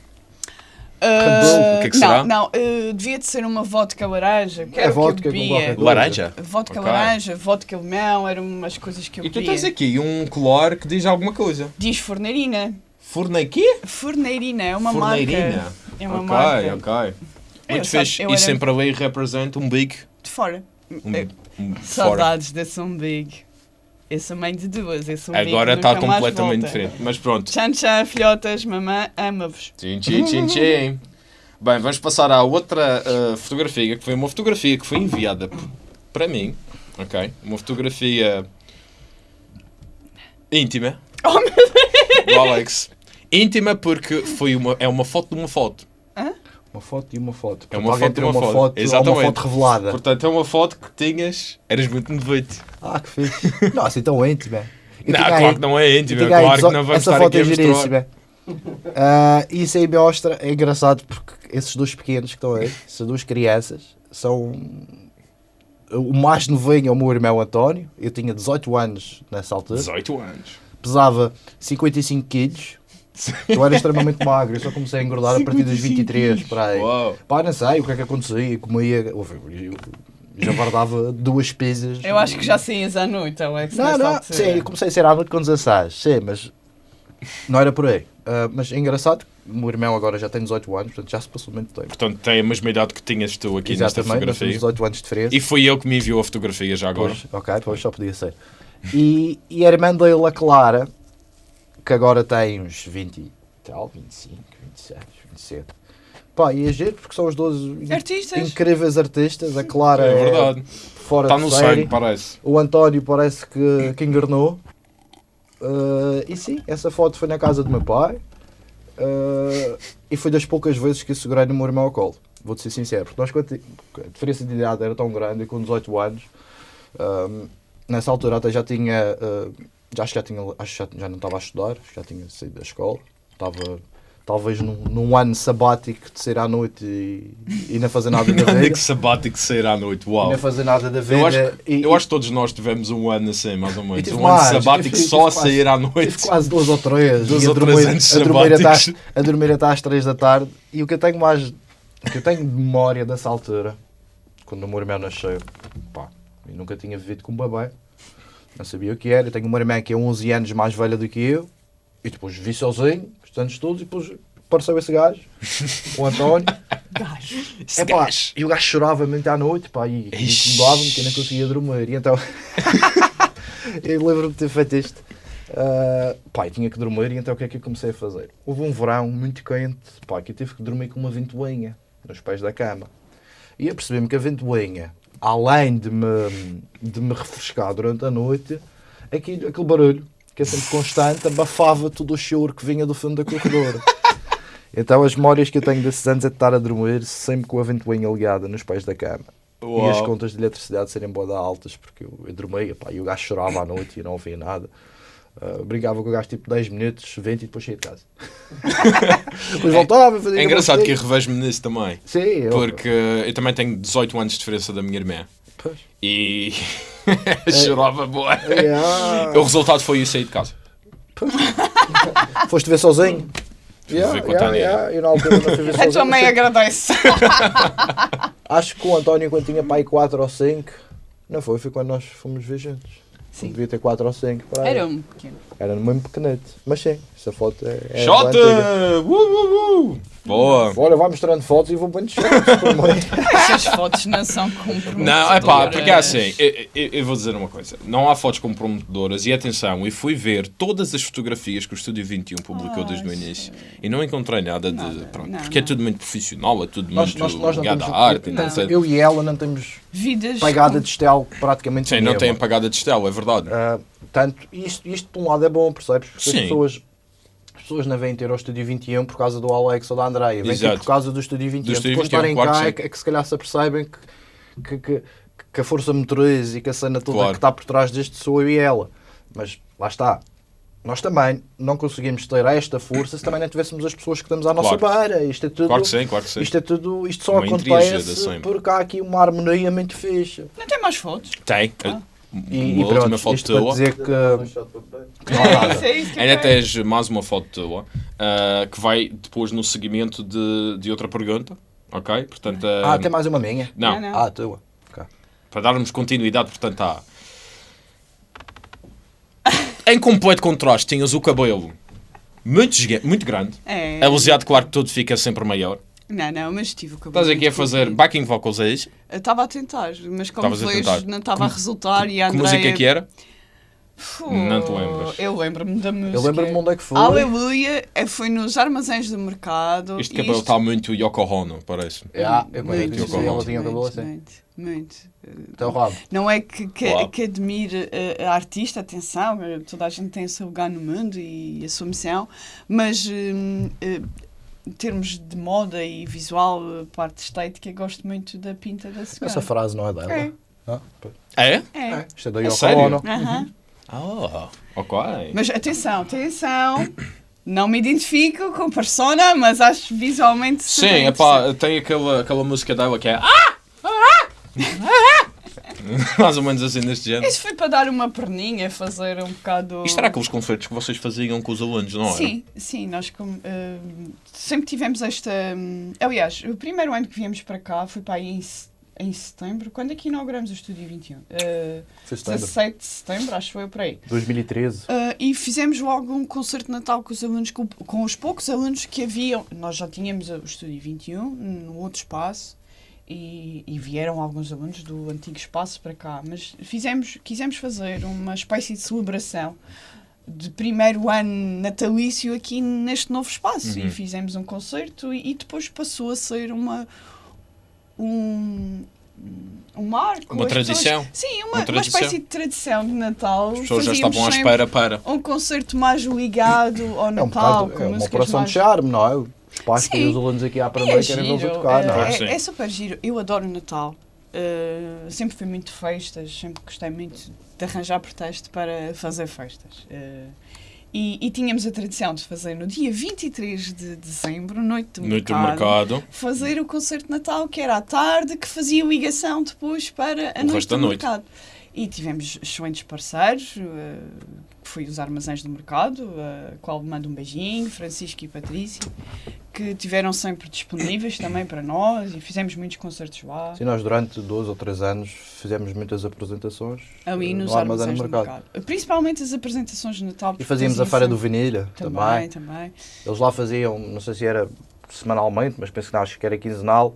Ah, O que é que será? Não, não ah, devia de ser uma vodka laranja. Que É vodka que eu. Laranja? Vodka Ok. laranja, vodka limão, eram umas coisas que eu E tu bebia. tens aqui um colar que diz alguma coisa. Diz forneirina. Fornei quê? Forneirina, é uma Forneirina. marca. É uma ok, marca. ok. Eu, Muito fixe. E sempre ali representa um big. de fora. Um, um fora. Saudades desse um big. Eu sou mãe de duas. Esse um Agora está completamente diferente. Mas pronto. Tchan tchan, filhotas, mamã, ama-vos. Tchim, tchim, tchim, tchim. Bem, vamos passar à outra uh, fotografia, que foi uma fotografia que foi enviada para mim, ok? Uma fotografia íntima Oh, meu do Alex. Íntima porque foi uma, é uma foto de uma foto. Uma foto e uma foto. É uma foto e uma uma foto. foto, ou uma Exatamente. foto revelada. Portanto, é uma foto que tinhas. Eras muito noite. Ah, que fixe. Não, assim tão íntimo. é. Eu Não, claro aí- que não é íntima. tinha aí Claro que não vamos Essa foto é giríssima. Ah, isso aí mostra, é engraçado porque esses dois pequenos que estão aí, essas duas crianças, são. O mais novinho é o meu irmão António. Eu tinha 18 anos nessa altura. 18 anos. Pesava 55 quilos. Eu era extremamente magro. Eu só comecei a engordar a partir dos 23 para aí. Uau. Pá, não sei o que é que acontecia. Comia. Eu, Já guardava duas pizzas. Eu acho que já saías à noite, Alex. Não, nesta não, sim, eu comecei a ser à noite com 16, sim, mas não era por aí. Ah, mas é engraçado, o meu irmão agora já tem 18 anos, portanto já se passou muito tempo. Portanto, tem a mesma idade que tinhas tu aqui nesta Exatamente, temos fotografia. 18 anos de diferença. E foi ele que me enviou a fotografia já agora. Pois, ok, pois só podia ser. E, e a irmã dele, a Clara, que agora tem uns 20 e tal, 25, 26, 27. Pá, e é giro porque são os 12 in- Artistas. incríveis artistas. A Clara É verdade. fora Está de no série. sangue, parece. O António parece que, que engarnou. Uh, e sim, essa foto foi na casa do meu pai. Uh, e foi das poucas vezes que eu segurei no meu irmão ao colo. Vou-te ser sincero, porque nós, a diferença de idade era tão grande, e com 18 anos, um, nessa altura até já tinha, uh, já, acho que já, tinha, acho já, já não estava a estudar, acho que já tinha saído da escola, estava talvez num, num ano sabático de sair à noite e, e não fazer nada da vida. que sabático sair à noite, E uau. não fazer nada da vida. Eu acho, e, eu acho que todos nós tivemos um ano assim, mais ou menos. Um ano mais, sabático tive- só a sair à noite. quase duas ou três. E a ou três dormir- anos a dormir, até às, a dormir até às três da tarde. E o que eu tenho mais. O que eu tenho de memória dessa altura, quando o meu irmão nasceu, pá, eu nunca tinha vivido com um bebê. Não sabia o que era. Eu tenho uma irmã que é 11 anos mais velha do que eu. E depois vi sozinho, os anos todos, e depois apareceu esse gajo, o António. Gajo. É pá, gajo. e o gajo chorava muito à noite, pá, e incomodava-me que eu não conseguia dormir. E então, eu lembro-me de ter feito isto. Ah, pá, eu tinha que dormir, e então o que é que eu comecei a fazer? Houve um verão muito quente, pá, que eu tive que dormir com uma ventoinha nos pés da cama. E eu percebi-me que a ventoinha, além de me, de me refrescar durante a noite, aquele, aquele barulho, que é sempre constante, abafava todo o choro que vinha do fundo da corredora. Então as memórias que eu tenho desses anos é de estar a dormir sempre com a ventoinha ligada nos pés da cama. E as Uau. contas de eletricidade serem boa altas, porque eu, eu dormia, pá, e o gajo chorava à noite e não ouvia nada. Ah, brincava com o gajo tipo 10 minutos, 20 e depois saía de casa. depois voltava, fazia É engraçado que eu revejo-me nisso também. Sim, eu, Porque eu também tenho 18 anos de diferença da minha irmã. Pois. E chorava boa. É, ah, O resultado foi eu sair de casa. Foste ver sozinho? Com a Tânia. eu na altura não fui ver A sozinho. tua mãe agradece. Acho que o António, quando tinha pai 4 ou 5, não foi, foi quando nós fomos ver juntos. Sim. Devia ter 4 ou 5. para. Era um pequeno. Era mesmo pequenete. Mas sim, essa foto é. é bem antiga. Uh, uh, uh. Boa! Olha, vai mostrando fotos e vou bem shots. Essas fotos não são comprometedoras. Não, é pá, porque é assim, eu, eu- eu vou dizer uma coisa: não há fotos comprometedoras e atenção, eu fui ver todas as fotografias que o Estúdio 21 publicou Ah, desde o sim. início e não encontrei nada de. Nada, pronto, não, porque é não. tudo muito profissional, é tudo Nós, muito nós, nós não ligado temos. à arte. não, não eu e ela não temos Vidas. pegada de estel praticamente Sim, não tem apagada de estela, é verdade. Ah, Portanto, isto, isto por um lado é bom, percebes? Porque Sim. as pessoas, as pessoas não vêm ter ao Estúdio 21 por causa do Alex ou da Andreia, vêm ter Exato. por causa do Estúdio 21. Do Estúdio Depois 21, estarem claro cá é que, é que se calhar se apercebem que, que, que, que a força motriz e que a cena toda Claro. que está por trás disto sou eu e ela. Mas lá está. Nós também não conseguimos ter esta força se também não tivéssemos as pessoas que estamos à nossa Claro. beira. Isto é tudo. Claro que sim, claro que sim. Isto é tudo, isto só Uma acontece porque há aqui uma harmonia muito fixe. Não tem mais fotos? Tem. Ah. E, Uma e última pronto, foto isto tua. dizer que, que não há nada. Isso é Ainda tens mais uma foto tua ah, que vai depois no seguimento de, de outra pergunta. Ok? Portanto, ah, Ah, tem mais uma minha? não, Não, não. Ah, tua. Ok. para darmos continuidade, portanto, há. Em completo contraste, tinhas o cabelo muito, muito grande. É. Aliseado, claro que tudo fica sempre maior. Não, não, mas tive o cabelo. Estás aqui a fazer backing vocals, é isso? Eu Estava a tentar, mas como Estavas a vejo, não estava a resultar e a Que Andrea... música é que era? Pô, Não te lembras? Eu lembro-me da música. Eu lembro-me onde é que foi. Aleluia, eh, foi nos armazéns do mercado. Este cabelo isto- está muito Yoko Ono, parece. Ah, eu Muito, conheço. muito, cabelo muito, assim. muito, muito. Até o rabo. Não é que, que, que admire eh, a artista, atenção, eh, toda a gente tem o seu lugar no mundo e a sua missão, mas hum, eh, em termos de moda e visual, eh, parte estética, gosto muito da pinta da senhora. Essa frase não é dela. É. Ah, pois. É? É. É, Isto é da É Yoko? Ono. Aham. Ah, ok. Mas atenção, atenção, não me identifico com persona, mas acho visualmente Sim, super é pá, tem aquela, aquela música dela que é. Ah! Mais ou menos assim neste género. Isso foi para dar uma perninha, fazer um bocado. Isto era aqueles concertos que vocês faziam com os alunos, não é? Sim, sim, nós como, eh, sempre tivemos esta. hum, aliás, o primeiro ano que viemos para cá foi para aí em em setembro. Quando é que inauguramos o Estúdio 21? Uh, Foi setembro. 17 de setembro, acho que foi por aí. 2013. Uh, e fizemos logo um concerto de Natal com os alunos, com, com os poucos alunos que haviam. Nós já tínhamos o Estúdio 21 no outro espaço e, e vieram alguns alunos do antigo espaço para cá. Mas fizemos, quisemos fazer uma espécie de celebração de primeiro ano natalício aqui neste novo espaço Uhum. e fizemos um concerto e, e depois passou a ser uma um, um marco Uma As pessoas- tradição? sim uma, Uma uma, tradição. espécie de tradição de Natal As pessoas já estavam à espera para. um concerto mais ligado ao É um Natal bocado, com é uma operação mais... de charme, não é? Os pais Sim. e os alunos aqui à é primeira querem vê-los a tocar, não é? que sim. é, é super giro. Eu adoro o Natal. Uh, sempre fui muito festas, sempre gostei muito de arranjar pretexto para fazer festas. Uh, e, e tínhamos a tradição de fazer no dia 23 de dezembro, noite do Noite do mercado, mercado. fazer o concerto de Natal, que era à tarde, que fazia ligação depois para a O noite resto da do noite. mercado. E tivemos excelentes parceiros, eh, que foi os Armazéns do Mercado, a qual mando um beijinho, Francisco e Patrícia, que tiveram sempre disponíveis também para nós e fizemos muitos concertos lá, Sim, nós durante dois ou três anos fizemos muitas apresentações ali eh, nos no Armazéns do do mercado. Principalmente as apresentações de Natal. E fazíamos a Feira do Vinilha também. Também, também. Eles lá faziam, não sei se era semanalmente, mas penso que não, acho que era quinzenal,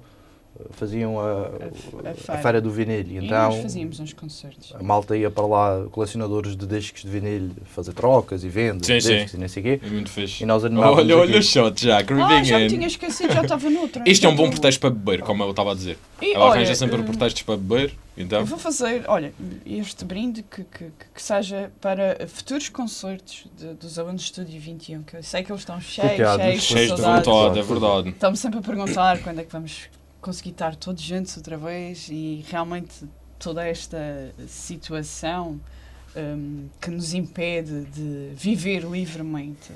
faziam a, a a feira. feira do vinil. E Então nós fazíamos uns concertos. a malta ia para lá, colecionadores de discos de vinil, fazer trocas e vendas Sim, de sim. discos e nem sei o quê. É muito fixe. E nós animávamos Olha, olha o shot já, Ah, creeping já me in. tinha esquecido, já estava noutra. Isto é um bom Já pretexto para beber, como eu estava a dizer. E, Ela olha, arranja sempre eh, pretextos para beber, então. Eu vou fazer, olha, este brinde que, que, que- que seja para futuros concertos de- dos alunos do Estúdio 21, que eu sei que eles estão cheios, cheios, Cheios de vontade, é verdade. Estão-me sempre a perguntar quando é que vamos conseguir estar todos juntos outra vez e realmente toda esta situação hum, que nos impede de viver livremente.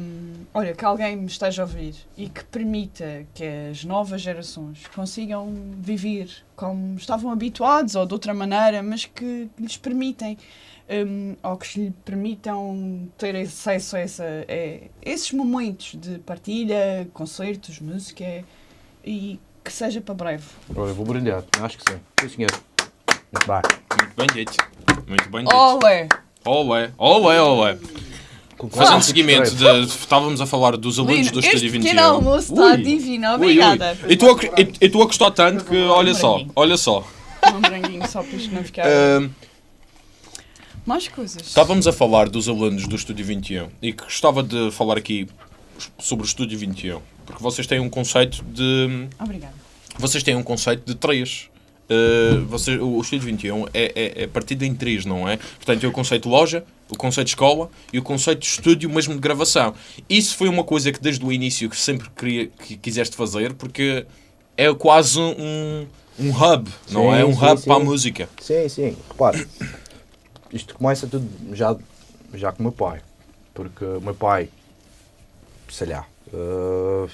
hum, olha, que alguém me esteja a ouvir e que permita que as novas gerações consigam viver como estavam habituados ou de outra maneira, mas que lhes permitem hum, ou que lhe permitam ter acesso a, essa, a esses momentos de partilha, concertos, música e que seja para breve. Olha, vou brindar, acho que sim. Sim, senhor. Muito bem. Muito bem dito. Muito bem dito. Olé! Olé, olé, olé. Fazendo seguimento, de, estávamos a falar dos alunos Lino, do este Estúdio 21. pequeno almoço está Ui. divino, Ui, ui. obrigada. Eu estou a, gostar tanto que, olha só, olha só. Um branquinho só para isto não ficar... Ahm, Mais coisas. Estávamos a falar dos alunos do Estúdio 21 e que gostava de falar aqui sobre o Estúdio 21, porque vocês têm um conceito de Obrigada. vocês têm um conceito de três. Uh, você, o Estúdio 21 é, é, é partido em três, não é? Portanto, tem o conceito loja, o conceito escola e o conceito de estúdio mesmo de gravação. Isso foi uma coisa que desde o início que sempre queria, que quiseste fazer, porque é quase um, um hub, não Sim, é? Um sim, hub sim. para a música. Sim, sim. Repara, isto começa tudo já, já com o meu pai. Porque o meu pai, sei lá, uh,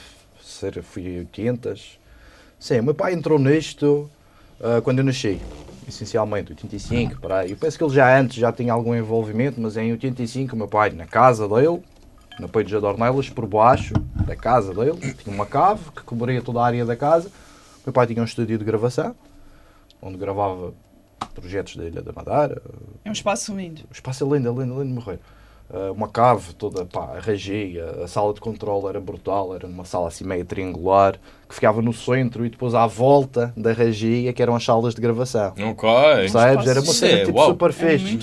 fui em 80 Sim, o meu pai entrou nisto uh, quando eu nasci, essencialmente, 85, para aí. Eu penso que ele já antes já tinha algum envolvimento, mas em 85 o meu pai, na casa dele, na Peito de Adornelas, por baixo da casa dele, tinha uma cave que cobria toda a área da casa. O meu pai tinha um estúdio de gravação, onde gravava projetos da Ilha da Madeira. É um espaço lindo. O espaço lindo, lindo, lindo de morrer. Uh, uma cave toda, pá, a regia, a sala de controle era brutal, era numa sala assim meio triangular, que ficava no centro e depois à volta da regia, que eram as salas de gravação. Ok. Percebes? Era uma cena é, tipo uau. super É fixe.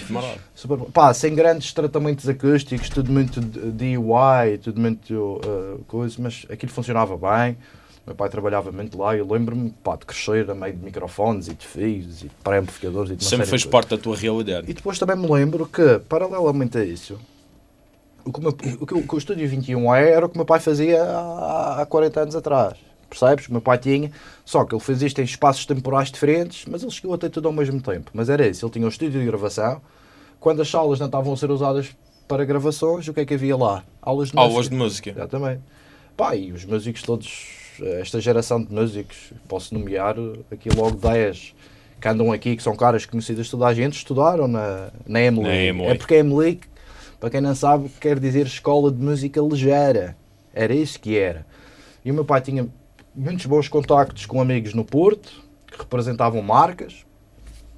Super- pá, sem grandes tratamentos acústicos, tudo muito DIY, tudo muito uh, coisa, mas aquilo funcionava bem. Meu pai trabalhava muito lá e eu lembro-me de crescer a meio de microfones e de fios e de pré-amplificadores e uma Sempre fez parte da tua realidade. E depois também me lembro que, paralelamente a isso, o que o, meu- o que o- que o Estúdio 21 é era o que o meu pai fazia há, há 40 anos atrás. Percebes? O meu pai tinha, só que ele fez isto em espaços temporais diferentes, mas ele chegou a ter tudo ao mesmo tempo. Mas era isso, ele tinha um estúdio de gravação. Quando as salas não estavam a ser usadas para gravações, o que é que havia lá? Aulas de Aulas música. de música. Exatamente. Pá, e os músicos todos, esta geração de músicos, posso nomear aqui logo 10 que andam aqui, que são caras conhecidas de toda a gente, estudaram na, na Emily. Na Emily. É porque a Emily, para quem não sabe, quer dizer Escola de Música Ligeira. Era isso que era. E o meu pai tinha muitos bons contactos com amigos no Porto, que representavam marcas,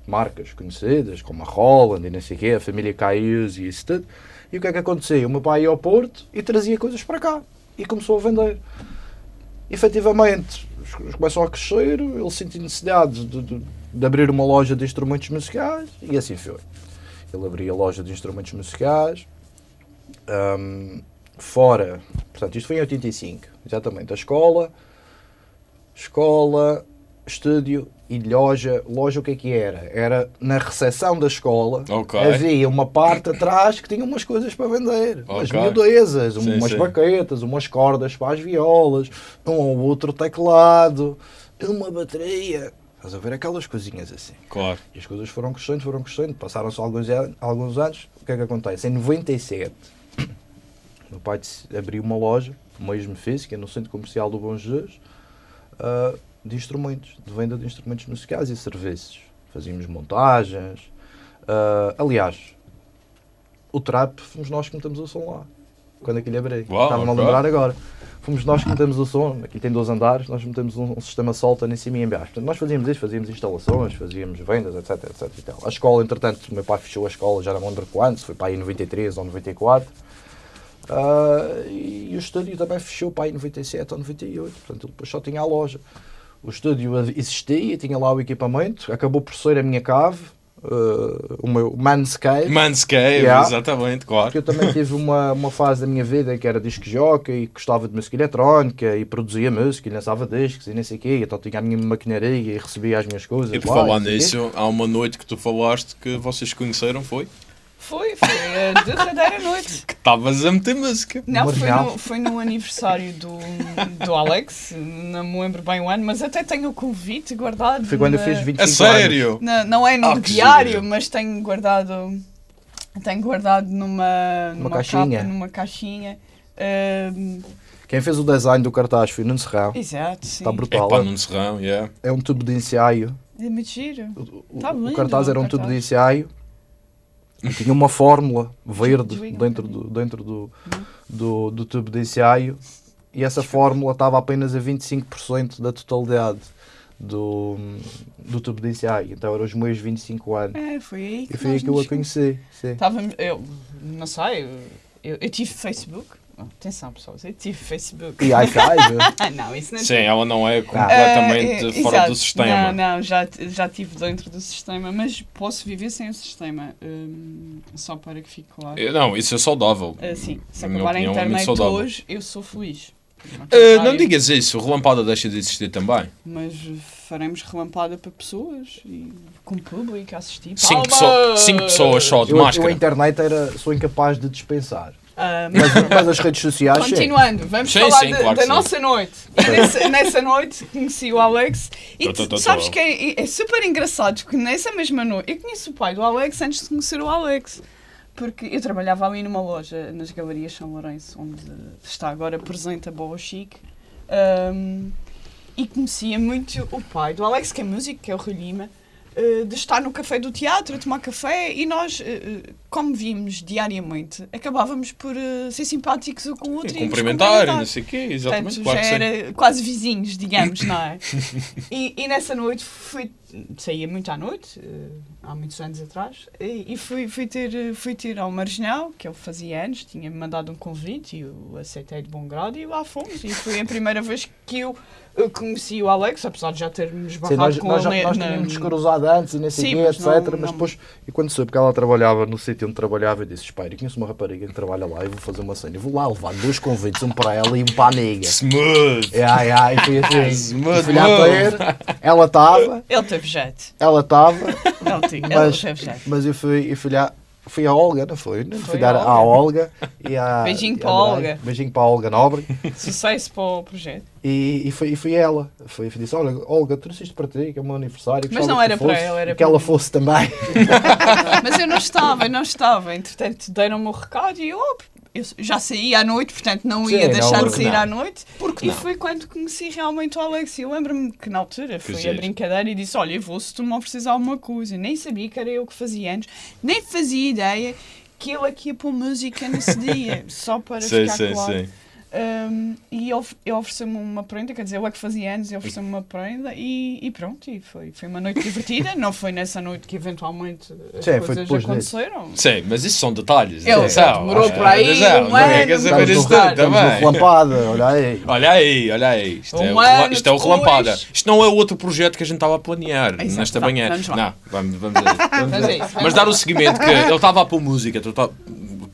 marcas conhecidas, como a Holland e não sei o quê, a família Caius e isso tudo. E o que é que acontecia? O meu pai ia ao Porto e trazia coisas para cá e começou a vender. Efetivamente, coisas começam a crescer, ele sentiu necessidade de, de- de abrir uma loja de instrumentos musicais e assim foi. Ele abria loja de instrumentos musicais, Ahm, fora, portanto, isto foi em 85, exatamente, a escola, escola, estúdio e loja. Loja o que é que era? Era na recepção da escola, Ok. havia uma parte atrás que tinha umas coisas para vender, umas Ok. miudezas, Sim, umas sim. baquetas, umas cordas para as violas, um ou outro teclado, uma bateria. Estás a ver aquelas coisinhas assim. Claro. E as coisas foram crescendo, foram crescendo, passaram-se alguns, alguns anos. O que é que acontece? Em 97, meu pai abriu uma loja, mesmo física, no centro comercial do Bom Jesus, ah, de instrumentos, de venda de instrumentos musicais e serviços. Fazíamos montagens. ah, aliás, o trap, fomos nós que metemos o som lá, quando aquilo abriu. Uau, Estava-me a lembrar agora. Fomos nós que metemos o som, aqui tem dois andares, nós metemos um, um sistema solta em cima e em baixo. Portanto, nós fazíamos isso, fazíamos instalações, fazíamos vendas, etc, etc e tal. A escola, entretanto, o meu pai fechou a escola, já não me lembro quando, se foi para aí em 93 ou 94. Ah, e o estúdio também fechou para aí em 97 ou 98, portanto depois só tinha a loja. O estúdio existia, tinha lá o equipamento, acabou por ser a minha cave, ah, o meu man's cave. Manscaped, Yeah. exatamente, Porque claro. eu também tive uma, uma fase da minha vida que era disco jockey e gostava de música eletrónica e produzia música e lançava discos e nem sei o quê. Então tinha a minha maquinaria e recebia as minhas coisas. E por lá, falar nisso, há uma noite que tu falaste que vocês conheceram, foi? Foi, foi a derradeira noite. Que estavas a meter música. Não, foi no, foi no aniversário do, do Alex, não me lembro bem o ano, mas até tenho o convite guardado. Foi quando eu na- fiz 25 A sério? anos. na- não é no Ah, diário, giro. mas tenho guardado. Tenho guardado numa, numa caixinha. capa, numa caixinha. Quem fez o design do cartaz foi o Nuno Serrão. exato, sim. Está É brutal. pá, num serrão, yeah. É um tubo de ensaio. É muito giro. O, o- Tá o lindo, cartaz era um o tubo de cartaz. ensaio. E tinha uma fórmula verde dentro, do, dentro do, do, do tubo de ensaio. E essa fórmula estava apenas a 25% da totalidade do, do tubo de ensaio. Então eram os meus 25 anos. É, foi aí que E foi aí que eu a conheci. Sim. Estávamos, eu não sei, eu, eu tive Facebook. Atenção, pessoas, eu tive Facebook. E. Ah, não, isso não Sim, ela não é Ah, completamente é, fora exato. do sistema. Não, não, já, já estive dentro do sistema, mas posso viver sem o sistema. hum, só para que fique claro. Não, isso é saudável. Assim, se Na minha acabar a é internet saudável. hoje, eu sou feliz. Eh, não digas isso, relampada deixa de existir também. Mas faremos relampada para pessoas e com público a assistir. Cinco, pessoas só de Eu, eu a máscara. internet era, sou incapaz de dispensar. Ah, Mas, mas as redes sociais. Continuando, vamos Sim, falar sim, de- claro da sim. nossa noite. E nessa, nessa noite conheci o Alex e Tô, tô, tu tô, sabes tô. que é, é super engraçado que nessa mesma noite eu conheço o pai do Alex antes de conhecer o Alex. Porque eu trabalhava ali numa loja nas Galerias São Lourenço, onde está agora presente a Boa Chic. Ahm, e conhecia muito o pai do Alex, que é músico, que é o Rui Lima, de estar no café do teatro a tomar café e nós, eh, eh, como vimos diariamente, acabávamos por eh, ser simpáticos um com o outro E e cumprimentar, e não sei o quê, exatamente. Portanto, claro já sim. era quase vizinhos, digamos, não é? e, e nessa noite fui, saía muito à noite, eh, há muitos anos atrás, e, fui, fui, ter, eh, fui ter ao Marginal, que ele fazia anos, tinha-me mandado um convite e eu aceitei de bom grado e lá fomos. E foi a primeira vez que eu, eu conheci o Alex, apesar de já termos Sim, barrado nós, com nós, ele nós na- tínhamos cruzado antes e nem sei Sim, o quê, etc. não- mas não- depois, e quando soube que ela trabalhava no sítio onde trabalhava, eu disse: Espera, eu conheço uma rapariga que trabalha lá, eu vou fazer uma cena. Eu vou lá levar dois convites, um para ela e um para a amiga. Smooth! É, ai, ai, foi assim. Smooth fui lá move. ter, ela estava, Ele teve jeito. ela estava, Ele, te- ele Mas- teve jeito. mas eu fui, eu fui lá. Fui a Olga, não foi? Não fui dar à Olga e à. Beijinho à para a. Olga. Beijinho para a Olga Nobre. Sucesso para o projeto. E, e, foi, e foi ela. Foi, disse: Olha, Olga, trouxe isto para ti, que é o meu aniversário. Mas não era tu para ela, era que para ela mim. fosse também. Mas eu não estava, eu não estava. Entretanto, deram-me o recado e eu, oh, eu já saí à noite, portanto não Sim, ia não, deixar de porque sair não? à noite. Porque E não? foi quando conheci realmente o Alex. E eu lembro-me que na altura foi a giro. brincadeira e disse: Olha, eu vou se tu me ofereces alguma coisa. Nem sabia que era eu que fazia antes, nem fazia ideia que ele aqui ia pôr música nesse dia, só para Sim, ficar sim, claro. sim. Um, e ele, ele ofereceu-me uma prenda, quer dizer, eu é que fazia anos e ofereceu-me uma prenda e, e pronto, e foi, foi uma noite divertida. Não foi nessa noite que eventualmente as Sim, coisas aconteceram. Sim, mas isso são detalhes. Ele atenção. demorou por aí atenção, um não é ano, que saber vamos isso também. relampada, olha aí. Olha aí, olha aí. Isto, é, Um ano isto é o relampada. Isto não é outro projeto que a gente estava a planear Exato, nesta tá, manhã. vamos. Não, vamos, vamos. Vamos Vamos isso. isso, vamos Mas dar o seguimento que ele estava a pôr música, tu tá-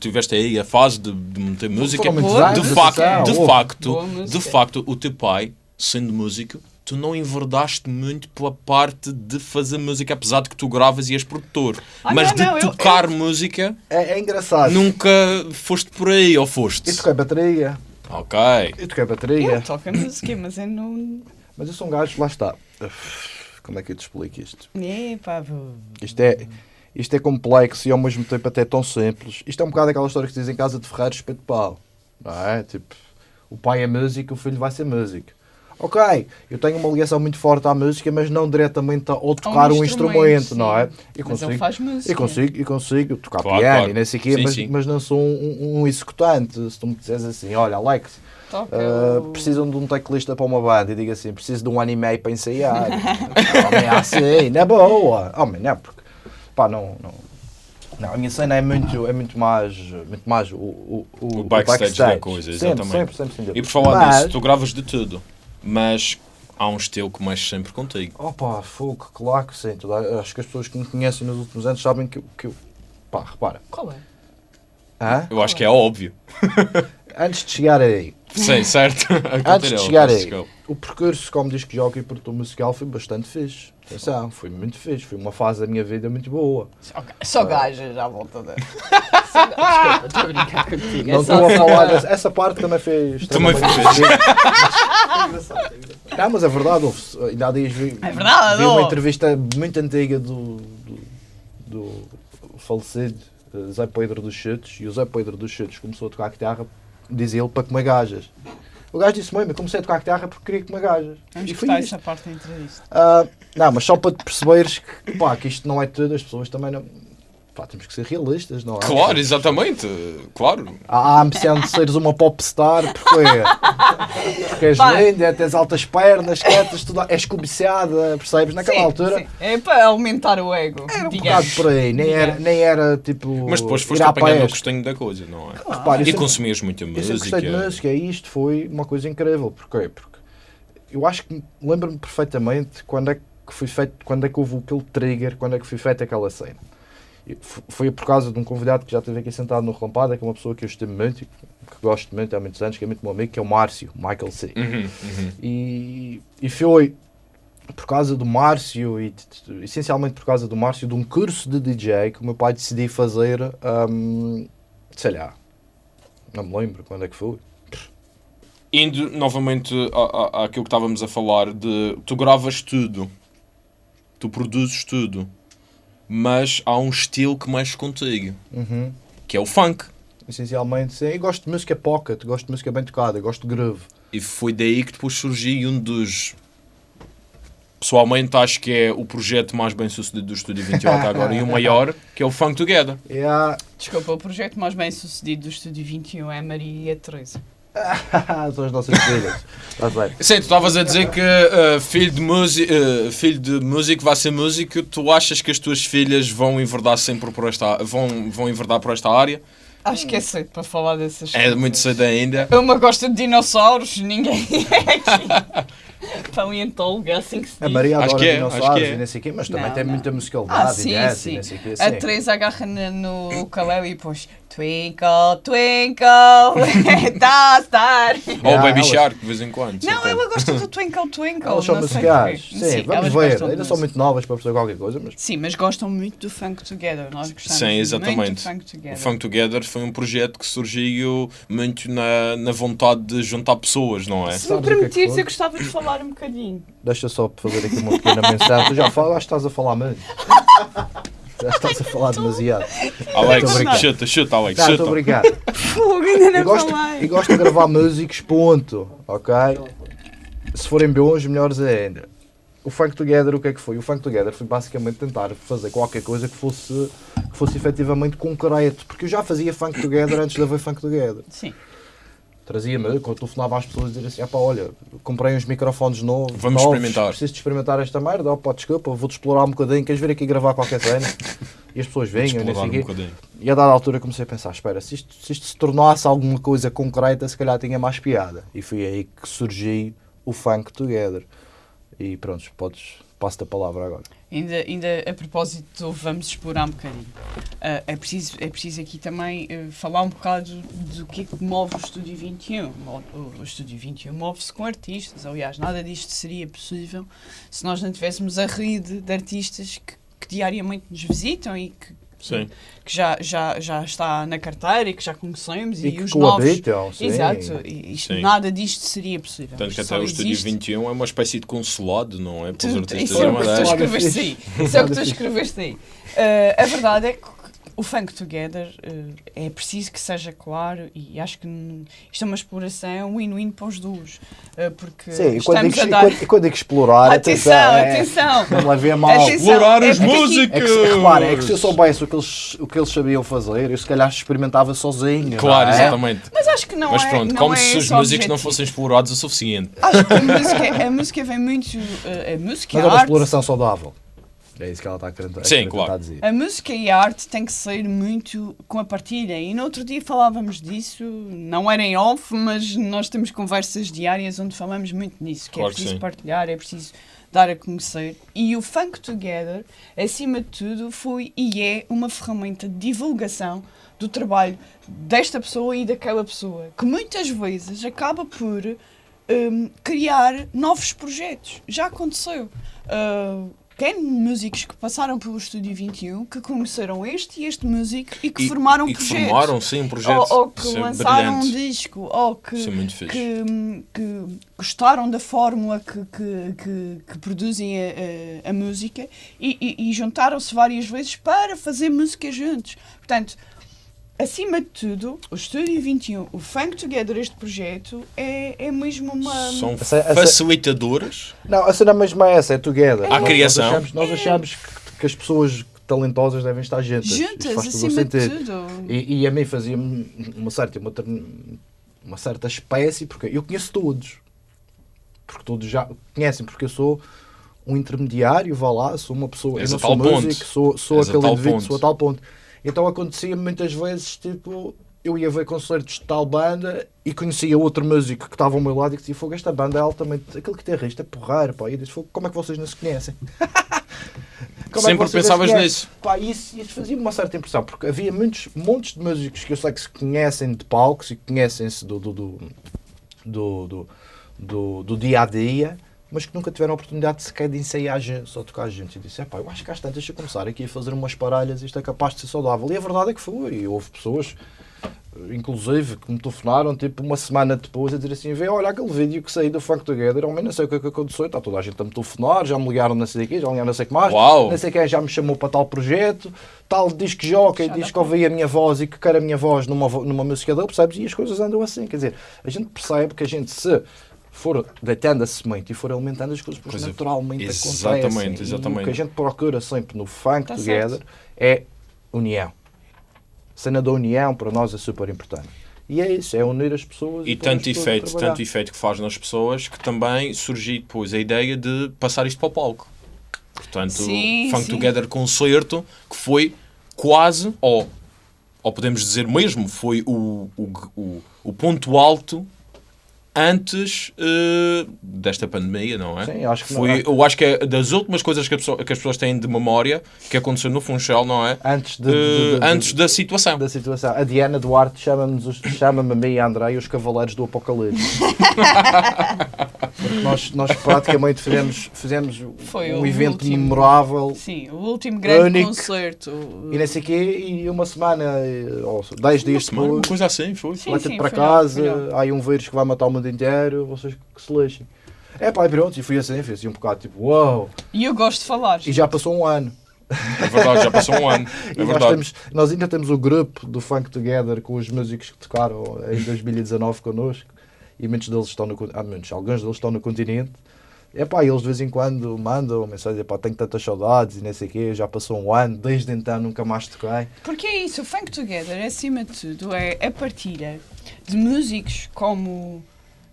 tiveste aí a fase de, de meter música. De facto, de facto, de facto, o teu pai, sendo músico, tu não enverdaste muito pela parte de fazer música, apesar de que tu gravas e és produtor. Ah, Mas não, de não, eu- tocar música, É, é engraçado. nunca foste por aí, ou foste? Eu toquei bateria. Ok. Eu toquei Eu bateria. toco música, mas eu não. Mas eu sou um gajo, lá está. Como é que eu te explico isto? Epá, vou- Isto é, isto é complexo e ao mesmo tempo até tão simples. Isto é um bocado aquela história que se diz em casa de ferreiros espeto de pau. Não é? Tipo, o pai é músico, o filho vai ser músico. Ok, eu tenho uma ligação muito forte à música, mas não diretamente ao tocar um instrumento, não é? Ele consigo, faz música. eu consigo, eu consigo tocar Claro, piano claro. e nem sei o quê, Sim, mas, sim. mas não sou um, um- um executante. Se tu me disseres assim, olha, Alex, Uh, o- precisam de um teclista para uma banda e digo assim, preciso de um ano e meio para ensaiar. Homem, é assim, na boa. Homem, não, porque pá, não, não. Não, a minha cena é muito, é muito mais, muito mais o, o, O backstage da coisa, Sempre, exatamente. sempre, sempre, sem dúvida. E por falar Mas- nisso, tu gravas de tudo, mas há um estilo que mexe sempre contigo. Opa, fogo, claro que sim. Toda- acho que as pessoas que me conhecem nos últimos anos sabem que, eu- que eu. Pá, repara. Qual é? Hã? Eu acho que é óbvio. Antes de chegar aí, Sim, certo? Antes de chegar aí, desculpa. o percurso como disco jockey e produtor musical foi bastante fixe. Atenção, foi muito fixe. Foi uma fase da minha vida muito boa. Só, só gajas à volta da. Desculpa, estou a brincar contigo. é Não estou a falar dessa. Essa parte também foi Também extremamente foi fixe. Não, mas é verdade, houve, ainda há dias vi, É verdade, vi uma houve. entrevista muito antiga do, do, do falecido eh, Zé Pedro dos Chutes e o Zé Pedro dos Chutes começou a tocar guitarra, dizia ele, para comer gajas. O gajo disse mesmo, eu comecei a tocar guitarra porque queria comer gajas. Vamos e foi parte da entrevista. Ah, não, mas só para te perceberes que, pá, que isto não é tudo, as pessoas também não. Pá, temos que ser realistas, não é? Claro, exatamente. Claro. Há a ambição de seres uma popstar porque, porque és Pá. linda, tens altas pernas, quietas, tudo, és cobiçada, percebes? Naquela Sim, altura sim. É para aumentar o ego. era um digamos. bocado por aí, nem era, nem era tipo. Mas depois foste ir à apanhando o palestra. gostinho da coisa, não é? Repara, eu E sempre- consumias muita Eu sempre música. gostei de música e isto foi uma coisa incrível. Porquê? Porque eu acho que lembro-me perfeitamente quando é que foi feito, quando é que houve aquele trigger, quando é que foi feita aquela cena. Foi por causa de um convidado que já esteve aqui sentado no Relampada, que é uma pessoa que eu estimo muito que gosto muito há muitos anos, que é muito meu amigo, que é o Márcio, Michael C. Uhum, uhum. E, e foi por causa do Márcio e essencialmente por causa do Márcio de um curso de DJ que o meu pai decidiu fazer, hum, sei lá, não me lembro quando é que foi. Indo novamente à- à- àquilo que estávamos a falar de tu gravas tudo, tu produzes tudo, mas há um estilo que mexe contigo, Uhum. que é o funk. Essencialmente, sim. Eu gosto de música pocket, gosto de música bem tocada, gosto de groove. E foi daí que depois surgiu um dos. Pessoalmente acho que é o projeto mais bem sucedido do Estúdio 28 até agora e o maior, que é o Funk Together. Yeah. Desculpa, o projeto mais bem sucedido do Estúdio 21 é Maria e a Teresa. São as nossas filhas. Sim, tu estavas a dizer que uh, filho, de músico, filho de músico vai ser músico, tu achas que as tuas filhas vão enverdar sempre por esta vão, vão enverdar por esta área? Acho que é cedo para falar dessas É coisas. muito cedo ainda. Uma gosta de dinossauros, ninguém é aqui. Paleontólogo, é assim que se diz. A Maria Acho adora que é, dinossauros acho que é. e nem sei o quê, mas também Não, tem não. muita musicalidade Ah, e sim, e sim. nem sei o quê. A sim. Teresa agarra no ukulele e depois Twinkle, twinkle, tá star. Ou Yeah, Baby elas- Shark, de vez em quando. Não, ela gosta do Twinkle, Twinkle. Elas são não sei musicais. porquê. Sim, vamos elas ver. Ainda são muito novas para perceber qualquer coisa, mas Sim, mas gostam muito do Funk Together. Nós gostamos Sim, muito exatamente. do Funk Together. O Funk Together foi um projeto que surgiu muito na, na vontade de juntar pessoas, não é? Se me o é permitires, eu gostava de falar um bocadinho. deixa só fazer aqui uma pequena menção. Tu já falas, estás a falar muito. Já estás a falar demasiado. Alex, Estou chuta, chuta, Alex, Não, estou chuta. a brincar. Fogo, ainda E gosto, e gosto de gravar músicos, ponto. Ok? Se forem bons, melhores ainda. O Funk Together, o que é que foi? O Funk Together foi basicamente tentar fazer qualquer coisa que fosse, que fosse efetivamente concreto. Porque eu já fazia Funk Together antes de haver Funk Together. Sim. Trazia-me, quando telefonava às pessoas, dizer assim: "Ah pá, olha, comprei uns microfones novos. Vamos novos, experimentar." Preciso de experimentar esta merda. Oh, pá, desculpa, vou-te explorar um bocadinho. Queres vir aqui gravar qualquer cena? E as pessoas venham, e nem sei um quê. bocadinho. E a dada altura comecei a pensar: espera, se isto, se isto se tornasse alguma coisa concreta, se calhar tinha mais piada. E foi aí que surgiu o Funk Together. E pronto, podes, passo-te a palavra agora. Ainda, ainda a propósito vamos explorar um bocadinho. Ah, é, preciso, é preciso aqui também eh, falar um bocado do que é que move o Estúdio 21. Mo- O, o Estúdio 21 move-se com artistas. Aliás, nada disto seria possível se nós não tivéssemos a rede de artistas que, que diariamente nos visitam e que, Sim. que já, já, já está na carteira e que já conhecemos E, e, que os novos. coabitam, sim. Exato, e isto- Sim. nada disto seria possível. Tanto que até o Estúdio existe 21 é uma espécie de consulado, não é? Para os artistas Isso é o que tu escreveste aí. Isso é o que tu escreveste aí. Uh, a verdade é que o Funk Together uh, é preciso que seja claro e acho que isto é uma exploração win-win para os dois. uh, porque Sim, e quando, digo, a e dar. quando, e quando digo explorar, Atenção, é- atenção! Não levei mal. Atenção. Explorar é músicas! É que, repara, é que se eu soubesse o que, eles, o que eles sabiam fazer, eu se calhar experimentava sozinho. Claro, não é? exatamente. Mas acho que não Mas é. pronto, não como é se os músicos não objetivo. fossem explorados o suficiente. Acho que a música, a música vem muito. uh, a música Mas é uma arte. exploração saudável. É isso que ela está a querer, a Sim, querer claro. tentar dizer. A música e a arte têm que sair muito com a partilha. E no outro dia falávamos disso, não era em off, mas nós temos conversas diárias onde falamos muito nisso, que Claro é que preciso sim. partilhar, é preciso dar a conhecer. E o Funk Together, acima de tudo, foi e é uma ferramenta de divulgação do trabalho desta pessoa e daquela pessoa, que muitas vezes acaba por hum, criar novos projetos. Já aconteceu. Uh, tem músicos que passaram pelo Estúdio 21 que conheceram este e este músico e que E- formaram e que projetos. formaram, sim, um projeto. Ou, ou que Isso é lançaram um brilhante. disco, ou que, é que, que gostaram da fórmula que, que, que, que produzem a, a- a música e, e- e juntaram-se várias vezes para fazer música juntos. Portanto, acima de tudo, o Estúdio 21, o Funk Together, este projeto, é, é mesmo uma. São Essa- essa- facilitadores. Não, a cena mesmo é essa, é together. À Nós- criação. Nós achamos, nós achamos que, que as pessoas talentosas devem estar juntas. Juntas, acima de tudo. E, e a mim fazia-me uma certa, uma, uma certa espécie, porque eu conheço todos. Porque todos já conhecem, porque eu sou um intermediário, vá lá, sou uma pessoa, És eu a não sou tal ponto. músico, sou, sou a aquele indivíduo, ponto. sou a tal ponto. Então acontecia muitas vezes, tipo, eu ia ver concertos de tal banda e conhecia outro músico que estava ao meu lado e que dizia, fogo, esta banda é altamente, aquele guitarrista é porreiro, pá. E eu disse, fogo, como é que vocês não se conhecem? Como é que Sempre vocês não se pensavas conhecem? nisso. Pá, isso, isso fazia-me uma certa impressão, porque havia muitos montes de músicos que eu sei que se conhecem de palcos e que conhecem-se do, do, do, do, do, do- do dia a dia, mas que nunca tiveram a oportunidade sequer de ensaiar juntos ou tocar juntos. E disse: "Epá, eu acho que às tantas, deixa eu começar aqui a fazer umas paralhas, isto é capaz de ser saudável. E a verdade é que foi. E houve pessoas, eh, inclusive, que me telefonaram tipo uma semana depois a dizer assim: vê, olha aquele vídeo que saiu do Funk Together, ao menos não sei o que é que aconteceu, está toda a gente a me telefonar, já me ligaram não sei o quê, já me ligaram não sei o que mais, Uau! não sei quem já me chamou para tal projeto, tal diz que joga e diz que ouvi a minha voz e que quer a minha voz numa, numa música dele, percebes? E as coisas andam assim, quer dizer, a gente percebe que a gente se for deitando a semente e for alimentando as coisas, depois Coisa- naturalmente Exatamente, acontecem. E exatamente. o que a gente procura sempre no Funk Tá Together certo. é união. A cena da união para nós é super importante. E é isso, é unir as pessoas E pôr-as tanto efeito, tanto efeito que faz nas pessoas que também surgiu depois a ideia de passar isto para o palco. Portanto, Sim, Funk sim. Together Concerto, que foi quase, ou, ou podemos dizer mesmo, foi o, o, o, o ponto alto antes eh, desta pandemia, não é? Sim, acho que não- foi, Eu acho que é das últimas coisas que, pessoa- que as pessoas têm de memória que aconteceu no Funchal, não é? Antes, de, Eh, de- de- antes da situação. da situação. A Diana Duarte chama-me a mim e a Andrei os Cavaleiros do Apocalipse. Porque nós, nós praticamente fizemos, fizemos Foi um evento último. memorável Sim, o último grande Único. concerto. e nem sei quê, e uma semana, eh, ou dez dias semana, uma depois, coisa assim, foi. Sim, sim, para casa, lá. há aí um vírus que vai matar o mundo inteiro, vocês que se lixem. É pá, e pronto, e fui assim, fui assim um bocado tipo, uau, E eu gosto de falar. e já passou um ano. É verdade, já passou um ano. E É nós, temos, nós ainda temos o grupo do Funk Together com os músicos que tocaram em 2019 connosco e muitos deles estão no con- ah, muitos, alguns deles estão no continente É pá, eles de vez em quando mandam mensagem, pá, tenho tantas saudades e nem sei o quê, já passou um ano, desde então nunca mais toquei. Porque é isso, o Funk Together, acima de tudo, é a partilha de músicos como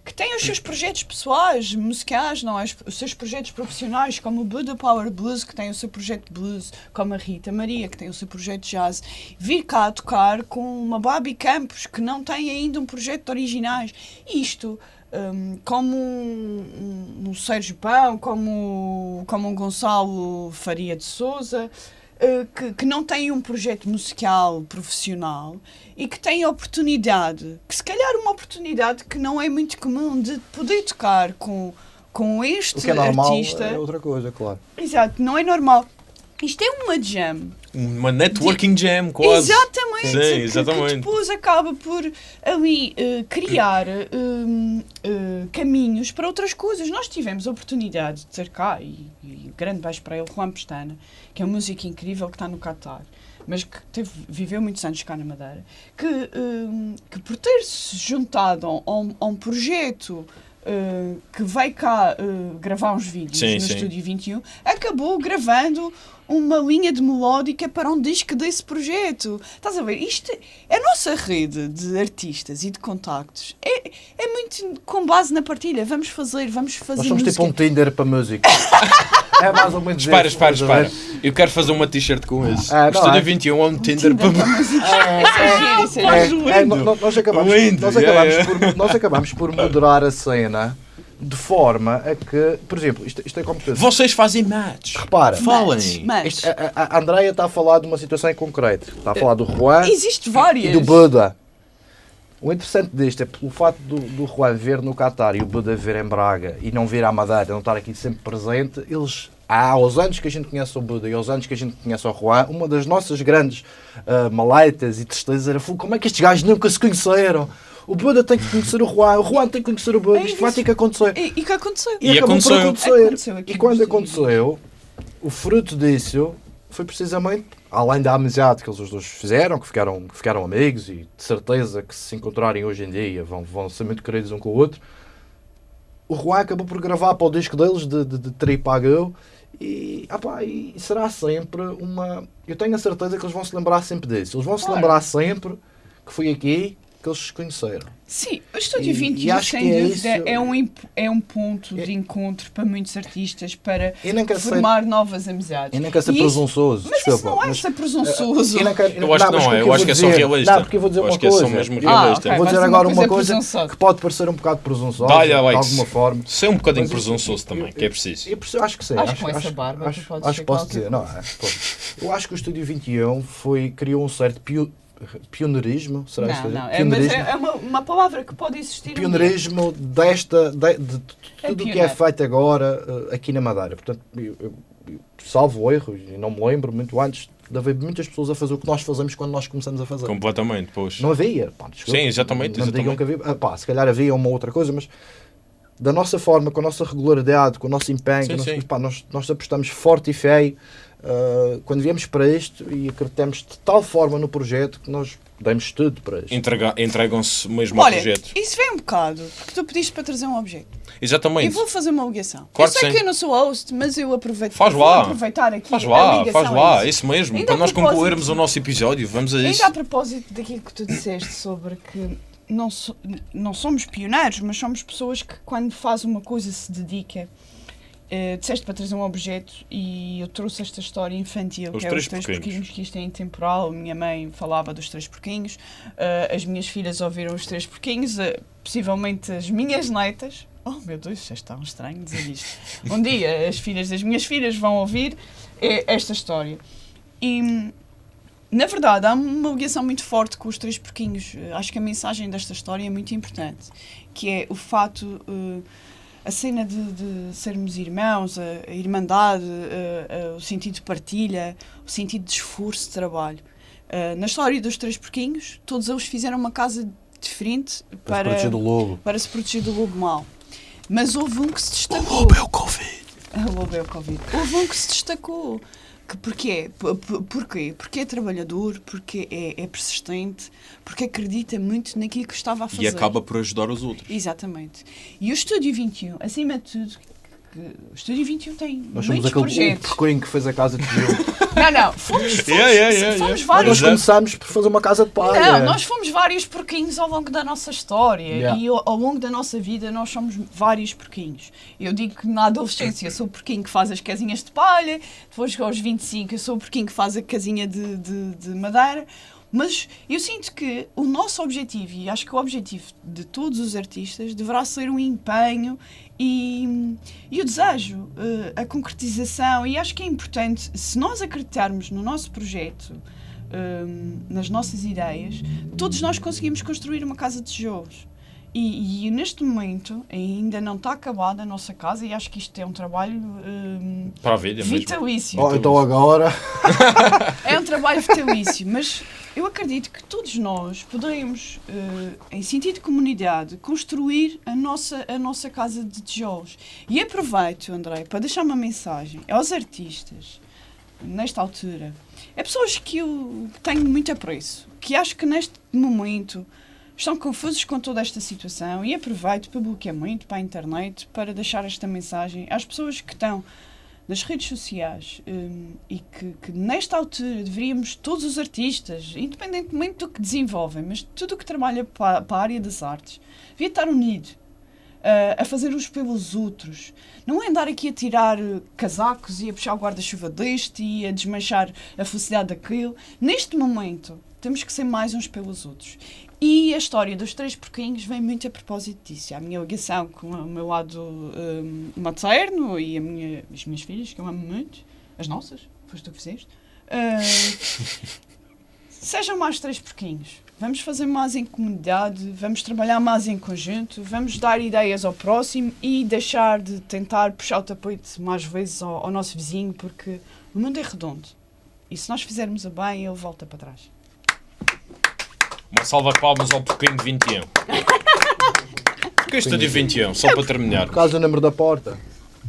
que têm os seus projetos pessoais, musicais, não é? Os- seus projetos profissionais, como o Buddha Power Blues, que tem o seu projeto de blues, como a Rita Maria, que tem o seu projeto de jazz, vir cá tocar com uma Babi Campos, que não tem ainda um projeto de originais. Isto, hum, como um, um, um Sérgio Pão, como, como um Gonçalo Faria de Souza, eh, que, que não tem um projeto musical profissional e que tem a oportunidade, que se calhar uma oportunidade que não é muito comum, de poder tocar com, com este O que é normal artista. é outra coisa, claro. Exato, não é normal. Isto é uma jam. Uma networking jam, quase. Exatamente. Sim, que- Que, exatamente. depois acaba por ali eh, criar hum, eh, caminhos para outras coisas. Nós tivemos a oportunidade de ter cá, e, e grande beijo para ele, Juan Pestana, que é um músico incrível que está no Qatar, mas que teve, viveu muitos anos cá na Madeira, que, hum, que por ter se juntado a um, a um projeto. eh, que vai cá eh, gravar uns vídeos Sim, no sim. Estúdio 21, acabou gravando uma linha de melódica para um disco desse projeto. Estás a ver? Isto, a nossa rede de artistas e de contactos é, é muito com base na partilha. Vamos fazer, vamos fazer Nós somos música. tipo um Tinder para música. é mais ou menos Espera, espera, a espera. Eu quero fazer uma t-shirt com isso. Ah, Estúdio é? 21 é um Tinder para. É é É, é, no- nós acabamos, nós, yeah, acabamos. Por, nós acabamos por moderar a cena de forma a que, por exemplo, isto, isto é como tudo. Vocês fazem match. Repara, Falem. Isto- a, a- a Andreia está a falar de uma situação em concreto. Está a falar do Juan existe e várias. do Buda. O interessante disto é pelo facto do, do Juan ver no Qatar e o Buda ver em Braga e não vir à Madeira, não estar aqui sempre presente, eles, há aos anos que a gente conhece o Buda e aos anos que a gente conhece o Juan, uma das nossas grandes ah, maleitas e tristezas era "Fogo, como é que estes gajos nunca se conheceram? O Buda tem que conhecer o Juan, o Juan tem que conhecer o Buda, É isto vai ter que acontecer. E, e que aconteceu? E acabou por aconteceu. acontecer. Aconteceu E quando aconteceu, o fruto disso foi precisamente, além da amizade que eles os dois fizeram, que ficaram, que ficaram amigos e de certeza que se encontrarem hoje em dia vão, vão ser muito queridos um com o outro, o Juan acabou por gravar para o disco deles de, de, de Tripagão e, ah e será sempre uma. Eu tenho a certeza que eles vão se lembrar sempre disso. Eles vão se Claro. lembrar sempre que foi aqui que eles se conheceram. Sim, o Estúdio E- 21, e acho sem que é dúvida, isso- é, um, é um ponto É- de encontro para muitos artistas para formar novas amizades. e nem quero ser E isso- presunçoso. Mas desculpa, isso não é mas- ser presunçoso. Eu, não quero- Eu acho que mas não é, eu eu acho que é só realista. Não, porque eu vou dizer Eu uma acho que é só coisa. mesmo Eu- Ah, realista. ok. Vou dizer agora uma uma coisa coisa presunçosa. que pode parecer um bocado presunçosa, Dá-lhe, de Alex. alguma forma. Ser um bocadinho presunçoso eu- também, eu- que é preciso. Eu, acho que sim. Acho que com essa barba acho, que posso dizer. Não, é. Eu acho que o Estúdio 21 foi, criou um certo pioneirismo. Será Não, isto? não. É, mas é, é uma, uma palavra que pode existir. um pioneirismo desta, de, de- de É tudo o que é feito agora eh, aqui na Madeira. Portanto, eu, eu- eu salvo erro, e não me lembro muito antes de haver muitas pessoas a fazer o que nós fazemos quando nós começamos a fazer. Completamente, pois. Não havia. Pá, desculpa. Sim, exatamente, Não me digam exatamente. que havia. Ah, pá, se calhar havia uma outra coisa, mas da nossa forma, com a nossa regularidade, com o nosso empenho, Sim, com o nosso- sim. pá, nós, nós apostamos forte e feio ah, quando viemos para isto e acreditamos de tal forma no projeto que nós demos tudo para isto. Entrega- Entregam-se mesmo ao Olha, projeto. isso vem um bocado, porque tu pediste para trazer um objeto. E Exatamente. vou fazer uma ligação. Claro eu sei sim. que eu não sou host, mas eu aproveito. Faz vou lá. aproveitar aqui Faz lá, faz lá, isso. isso mesmo. Ainda para nós concluirmos o nosso episódio, vamos a isso. Ainda a propósito daquilo que tu disseste sobre que não, so- não somos pioneiros, mas somos pessoas que quando faz uma coisa se dedica. Eh, disseste para trazer um objeto e eu trouxe esta história infantil, Os que é três os três porquinhos. porquinhos, que isto é intemporal. Minha mãe falava dos três porquinhos, eh, as minhas filhas ouviram os três porquinhos, eh, possivelmente as minhas netas. Oh meu Deus, já está um estranho dizer isto. Um dia as filhas das minhas filhas vão ouvir esta história. E na verdade, há uma ligação muito forte com os três porquinhos. Acho que a mensagem desta história é muito importante, que é o fato, a cena de, de sermos irmãos, a, a irmandade, eh, eh, o sentido de partilha, o sentido de esforço de trabalho. Eh, na história dos três porquinhos, todos eles fizeram uma casa diferente Para se para, proteger do lobo. para se proteger do lobo mau. Mas houve um que se destacou. o Covid. Lobo é o Covid. Houve um que se destacou. Que porquê? Porquê? Porque é trabalhador, porque é, é persistente, porque acredita muito naquilo que estava a fazer. E acaba por ajudar os outros. Exatamente. E o Estúdio 21, acima de tudo, o Estúdio 21 tem Nós somos muitos aquele projetos. que fez a casa de tijolo. Não, não, fomos, fomos, Yeah, yeah, yeah, fomos yeah. vários nós começámos por fazer uma casa de palha. Não, nós fomos vários porquinhos ao longo da nossa história Yeah. e ao, ao longo da nossa vida nós somos vários porquinhos. Eu digo que na adolescência eu sou o porquinho que faz as casinhas de palha, depois aos 25 eu sou o porquinho que faz a casinha de, de, de madeira, mas eu sinto que o nosso objetivo, e acho que o objetivo de todos os artistas, deverá ser o empenho e, e o desejo, eh, a concretização, e acho que é importante, se nós acreditarmos no nosso projeto, hum, nas nossas ideias, todos nós conseguimos construir uma casa de tijolos. E, e neste momento ainda não está acabada a nossa casa e acho que isto é um trabalho hum, Para a vida mesmo. vitalício. Oh, então agora. É um trabalho vitalício, mas eu acredito que todos nós podemos, eh, em sentido de comunidade, construir a nossa, a nossa casa de tijolos. E aproveito, André, para deixar uma mensagem aos artistas, nesta altura, a pessoas que eu tenho muito apreço, que acho que neste momento estão confusos com toda esta situação e aproveito para bloquear muito para a internet para deixar esta mensagem às pessoas que estão nas redes sociais hum, e que, que nesta altura deveríamos, todos os artistas, independentemente do que desenvolvem, mas tudo o que trabalha para, para a área das artes, devia estar unido ah, a fazer uns pelos outros. Não é andar aqui a tirar eh, casacos e a puxar o guarda-chuva deste e a desmanchar a felicidade daquele. Neste momento, temos que ser mais uns pelos outros. E a história dos três porquinhos vem muito a propósito disso. A minha ligação com o meu lado hum, materno e a minha, as minhas filhas, que eu amo muito, as nossas, foste tu que fizeste, ah, sejam mais três porquinhos. Vamos fazer mais em comunidade, vamos trabalhar mais em conjunto, vamos dar ideias ao próximo e deixar de tentar puxar o tapete mais vezes ao, ao nosso vizinho, porque o mundo é redondo. E se nós fizermos a bem, ele volta para trás. Uma salva de palmas ao Porquinho 21. Porquê Estúdio 21? Só para terminar. Por causa do número da porta.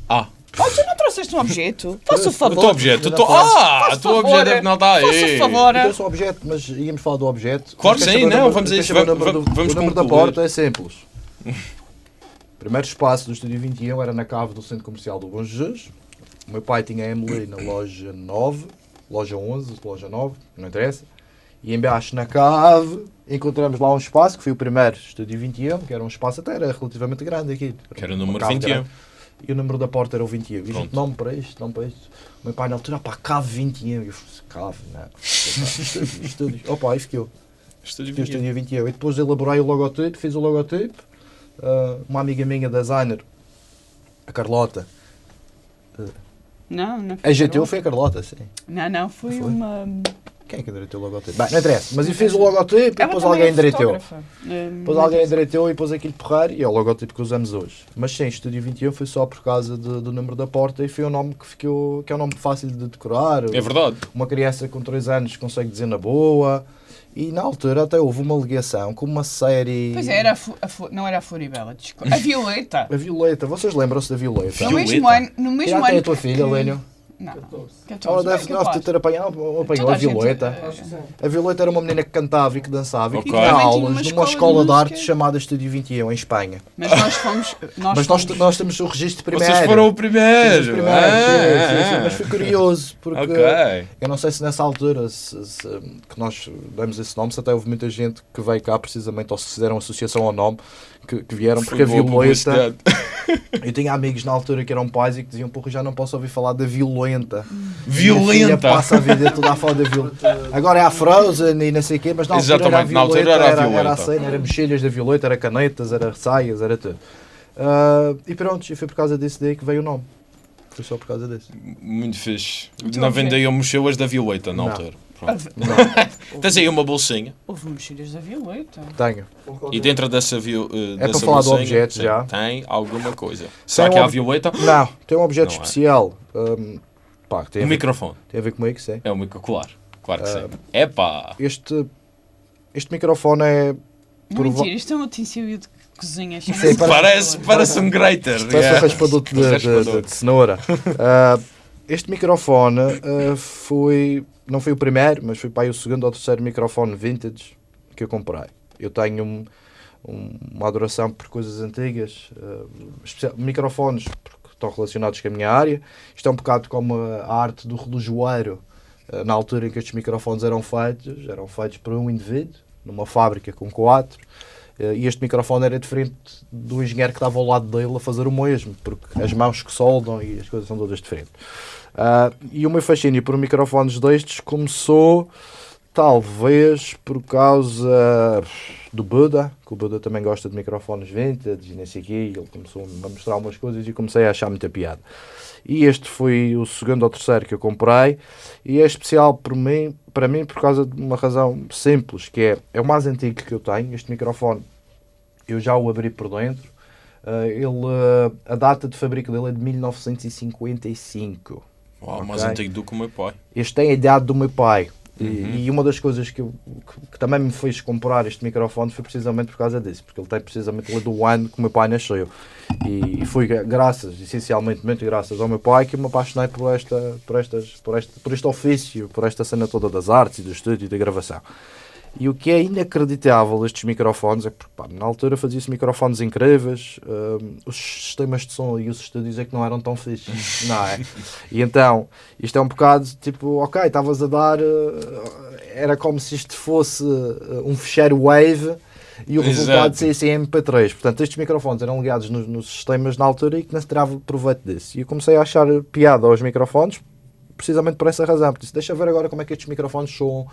Ah, Oh, tu não trouxeste um objeto? Faça o o favor. teu objeto. o teu- Faça- Ah, o Faça teu objeto é que não está Faça aí. o favor. Eu sou objeto, mas íamos falar do objeto. Claro sim, não, número- vamos a isso, vamos- número do- vamos O número da porta é simples. O primeiro espaço do Estúdio 21 era na cave do Centro Comercial do Bom Jesus. O meu pai tinha a Emily na loja 9, loja 11, loja 9, não interessa. E embaixo na cave encontramos lá um espaço que foi o primeiro Estúdio 21, que era um espaço até era relativamente grande aqui. Que era o número cave 21. grande. E o número da porta era o 21. E a gente, nome para isto, nome para isto. O meu pai na altura, pá, cave 21. E eu, cave, não. Estúdio, estúdio. Opa, aí fiquei eu. Estúdio Fiz o 21. Estúdio 21. E depois elaborei o logotipo, fiz o logotipo. Ah, uma amiga minha, designer, a Carlota. Não, não foi. A GTU foi a Carlota, sim. Não, não, foi, Foi? uma. Quem é que endireitou o logotipo? Bem, não interessa. Mas eu fiz o logotipo e Ela depois alguém é endireitou. Hum, Depois alguém endireitou e pôs aquilo porrar e é o logotipo que usamos hoje. Mas sim, Estúdio 21 foi só por causa de- do número da porta e foi um nome que ficou, que é um nome fácil de decorar. É verdade. Uma criança com 3 anos consegue dizer na boa. E na altura até houve uma ligação com uma série. Pois é, era a Fu- a Fu- não era a Floribela, desculpa. A Violeta. A Violeta, vocês lembram-se da Violeta? No Violeta? mesmo ano. No Que mesmo tem ano a tua que- filha, Lénio? Não. Ela 14, deve, deve ter apanhado, apanhou a a gente- Violeta. é, A Violeta era uma menina que cantava e que dançava e Ok. que tinha aulas uma numa escola de escola de arte chamada Estúdio 21, em Espanha. Mas nós fomos. Nós Mas nós, fomos- nós temos o registro primeiro. Vocês foram o primeiro. sim, sim, sim, ah, mas foi curioso, porque Ok. eu não sei se nessa altura se- se- que nós demos esse nome, se até houve muita gente que veio cá precisamente, ou se fizeram associação ao nome, que, que vieram, porque a boa Violeta. publicidade. Eu tinha amigos na altura que eram pais e que diziam, porra, já não posso ouvir falar da Violenta. Violenta. passa a vida toda a falar da Violeta. Agora é a Frozen e não sei o quê, mas na altura era a Exatamente, na altura Violeta, era a era, era, Violeta. a cena, era mochilhas da Violeta, era canetas, era saias, era tudo. Ah, e pronto, e foi por causa desse daí que veio o nome. Foi só por causa desse. Muito fixe. Então, Não ok. vendiam mochilas da Violeta na Não. altura. Pronto. Tens aí uma bolsinha Houve mochilas da Violeta. tenho. e dentro dessa, eh, para dessa falar do bolsinha, objeto sim, já. tem alguma coisa. Será Tem que é um a ob- Violeta? Não, tem um objeto Não é. especial. hum, pá, que tem, ver, microfone. tem a ver comigo, sim. É o micro, claro. Claro que sim. Epá! Este, este microfone é. Não Prova- mentira, isto é um utensílio de cozinha. Sim, parece- Parece, um grater. Parece yeah. um raspador de, de- de- de cenoura. Ah, este microfone ah, foi. Não foi o primeiro, mas foi para o segundo ou terceiro microfone vintage que eu comprei. Eu tenho um- um- uma adoração por coisas antigas, especial- microfones, porque estão relacionados com a minha área. Isto é um bocado como a arte do relojoeiro, eh, na altura em que estes microfones eram feitos, eram feitos por um indivíduo, numa fábrica com quatro, e este microfone era diferente do engenheiro que estava ao lado dele a fazer o mesmo, porque as mãos que soldam e as coisas são todas diferentes. Ah, e o meu fascínio por microfones destes começou talvez por causa do Buda, que o Buda também gosta de microfones vintage e nem sei quê, ele começou a mostrar umas coisas e comecei a achar muita piada. E este foi o segundo ou terceiro que eu comprei e é especial por mim, para mim por causa de uma razão simples, que é, é o mais antigo que eu tenho, este microfone eu já o abri por dentro, Ah, ele, ah, a data de fabrico dele é de 1955. Uau, mais Ok. antigo do que o meu pai. Este tem a idade do meu pai. E, e uma das coisas que, eu- que, que também me fez comprar este microfone foi precisamente por causa disso, porque ele tem precisamente ali do ano que o meu pai nasceu. E, e foi gra- graças, essencialmente, muito graças ao meu pai, que me apaixonei por, esta, por, estas, por, este, por este ofício, por esta cena toda das artes do estúdio e da gravação. E o que é inacreditável estes microfones é porque pá, na altura fazia-se microfones incríveis, hum, os sistemas de som e os estúdios é que não eram tão fixos, não é? E então, isto é um bocado tipo, ok, estavas a dar, eh, era como se isto fosse eh, um fecheiro Wave e o Exato. resultado saísse em MP3. Portanto, estes microfones eram ligados nos, nos sistemas na altura e que não se tirava proveito disso. E eu comecei a achar piada aos microfones precisamente por essa razão. Porque disse, deixa ver agora como é que estes microfones soam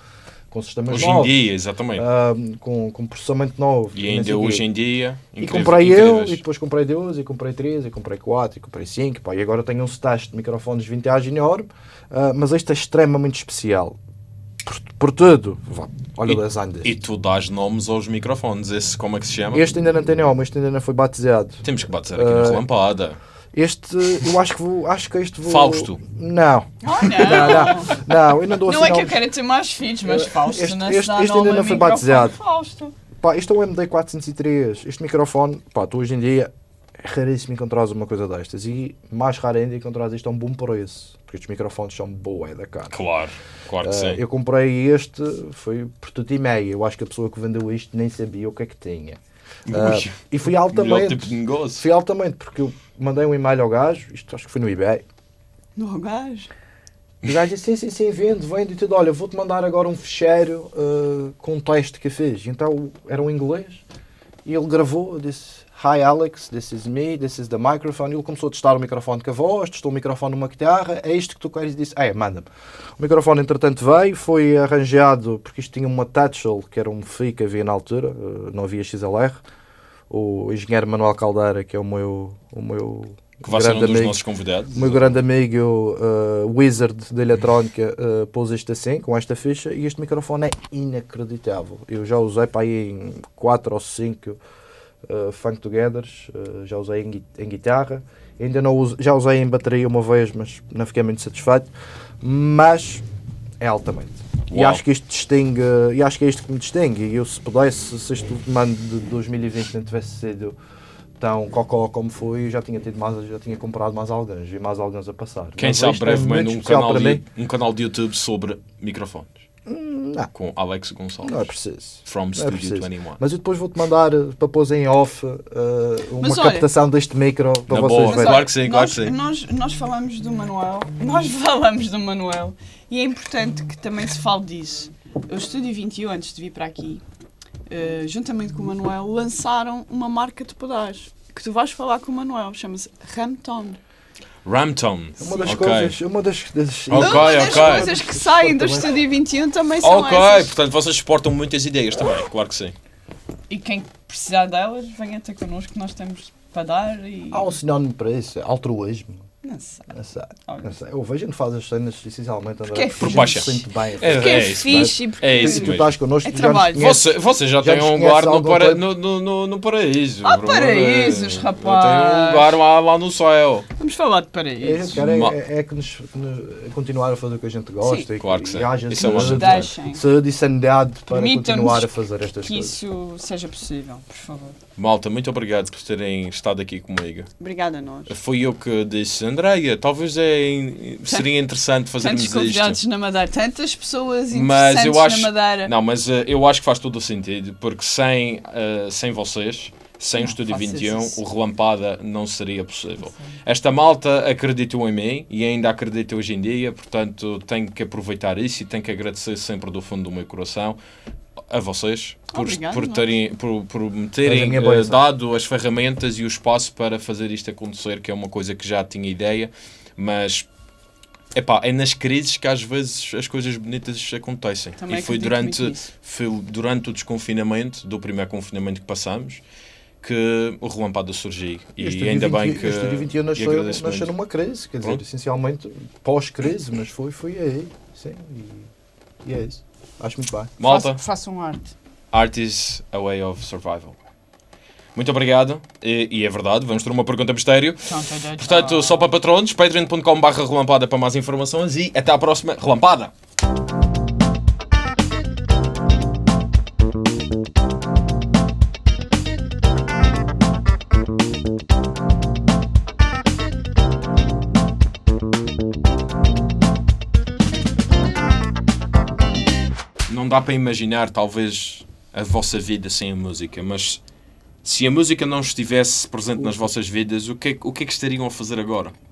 com sistemas Hoje em novos. dia, exatamente. ahm, com, com processamento novo. e ainda hoje em dia. E incrível- comprei eu, e depois comprei dois, e comprei três, e comprei quatro, e comprei cinco. Pá, e agora tenho um stash de microfones vintage enorme, ah, mas este é extremamente especial. Por, por tudo. Olha E- o design deste. E tu dás nomes aos microfones. Esse, como é que se chama? Este ainda não tem nome, este ainda não foi batizado. Temos que bater aqui na Ah, relampada. Este, eu acho que vou, acho que este vou... Fausto. Não, Oh, não, não. não, não, eu não dou Não assim é que eu quero ter mais filhos, mas Fausto Este- não este- dá este nome ainda a não foi batizado. Fausto. Pá, isto é um MD403. Este microfone, pá, tu hoje em dia é raríssimo encontrares uma coisa destas. E mais raro ainda encontrares isto a um bom preço. Porque estes microfones são boa da cara. Claro, claro que Ah, sim. eu comprei este, foi por tudo e meio. Eu acho que a pessoa que vendeu isto nem sabia o que é que tinha. Ui, e fui altamente. tipo de negócio. Fui altamente, porque eu mandei um e-mail ao gajo, isto acho que foi no eBay. No gajo. E o gajo disse: sim, sim, sim, vendo, vendo e tudo. Olha, vou-te mandar agora um fecheiro ah, com um teste que eu fiz. Então era um inglês e ele gravou, disse: Hi Alex, this is me, this is the microphone. Ele começou a testar o microfone com a voz, testou o microfone numa guitarra, é isto que tu queres? E disse: É, manda-me. O microfone, entretanto, veio, foi arranjado, porque isto tinha uma Tatchell, que era um FI que havia na altura, ah, não havia XLR. O engenheiro Manuel Caldeira, que é o meu, o meu Que vai ser um grande dos amigo. nossos convidados. O meu grande amigo uh, Wizard da eletrónica uh, pôs isto assim, com esta ficha, e este microfone é inacreditável. Eu já usei para aí em 4 ou 5 uh, funk togethers, uh, já usei em, em guitarra, ainda não uso, já usei em bateria uma vez, mas não fiquei muito satisfeito, mas é altamente. E Uau. acho que isto distingue, e acho que é isto que me distingue. E eu se pudesse, se este ano de 2020 não tivesse sido tão cocó como foi, já tinha tido mais, já tinha comprado mais alguns e mais alguns a passar. Quem Mas sabe é brevemente muito um canal, de, um canal de YouTube sobre microfones. Não, Com Alex Gonçalves. não é preciso. From Não é Studio preciso. 21. Mas eu depois vou-te mandar uh, para pôr em off uh, uma Mas olha- captação deste micro para Na vocês boa, verem. claro que sim, claro nós, que sim. Nós, nós falamos do Manuel, nós falamos do Manuel e é importante que também se fale disso. O Estúdio 21, antes de vir para aqui, eh, juntamente com o Manuel, lançaram uma marca de pedais que tu vais falar com o Manuel, chama-se Ramton. Ramton. Uma das Ok. coisas, uma das, das Ok, Uma das ok. coisas que saem do Estúdio 21 também são Ok, essas. portanto vocês exportam muitas ideias também, claro que sim. E quem precisar delas, venha ter connosco nós temos para dar e... Há um sinónimo para isso, é altruísmo. Não sei. Não sei, Olha. não sei. Eu vejo a gente faz as cenas essencialmente André, Porque é porque a gente baixa. se sente bem. É, Porque é, é fixe e porque... É isso tu estás connosco, É trabalho. conheces. Você, você já, Já tem um lugar no, para, no, no, no, no paraíso. Ah, paraísos, rapaz. Eu tenho um lugar lá, lá no céu. Vamos falar de É, paraíso. cara, é, é- é que nos, que nos- continuar a fazer o que a gente gosta Sim. e, Claro que sim. e haja Isso é uma saúde, e sanidade para continuar a fazer estas que coisas. isso seja possível, por favor. Malta, muito obrigado por terem estado aqui comigo. Obrigada a nós. Foi eu que disse, Andreia, talvez é, seria interessante fazermos Tantos isto. convidados na Madeira, tantas pessoas Mas interessantes eu acho- na Madeira. Não, mas eh, eu acho que faz todo o sentido, porque sem, eh, sem vocês, sem o Não Estúdio faças 21, isso. o Relampada não seria possível. Esta malta acreditou em mim e ainda acredita hoje em dia, portanto tenho que aproveitar isso e tenho que agradecer sempre do fundo do meu coração a vocês por, Obrigado, por, nós. terem, por, por me terem bênção. dado as ferramentas e o espaço para fazer isto acontecer, que é uma coisa que já tinha ideia, mas epá, é nas crises que às vezes as coisas bonitas acontecem. Também e foi durante, foi durante o desconfinamento, do primeiro confinamento que passamos, que o Relampada surgiu. E, Este ainda Estúdio bem 20 que. O Estúdio 21 e nasceu, numa crise, quer dizer, Pronto. essencialmente pós-crise, mas foi, foi aí. Sim, e, e é isso. Acho muito bem. Malta, Façam, arte. art is a way of survival. Muito obrigado. E, e é verdade, vamos ter uma pergunta mistério. Portanto, só para patronos, patreon.com.br relampada para mais informações e até à próxima relampada! Dá para imaginar, talvez, a vossa vida sem a música, mas se a música não estivesse presente nas vossas vidas, o que, é- o que é que estariam a fazer agora?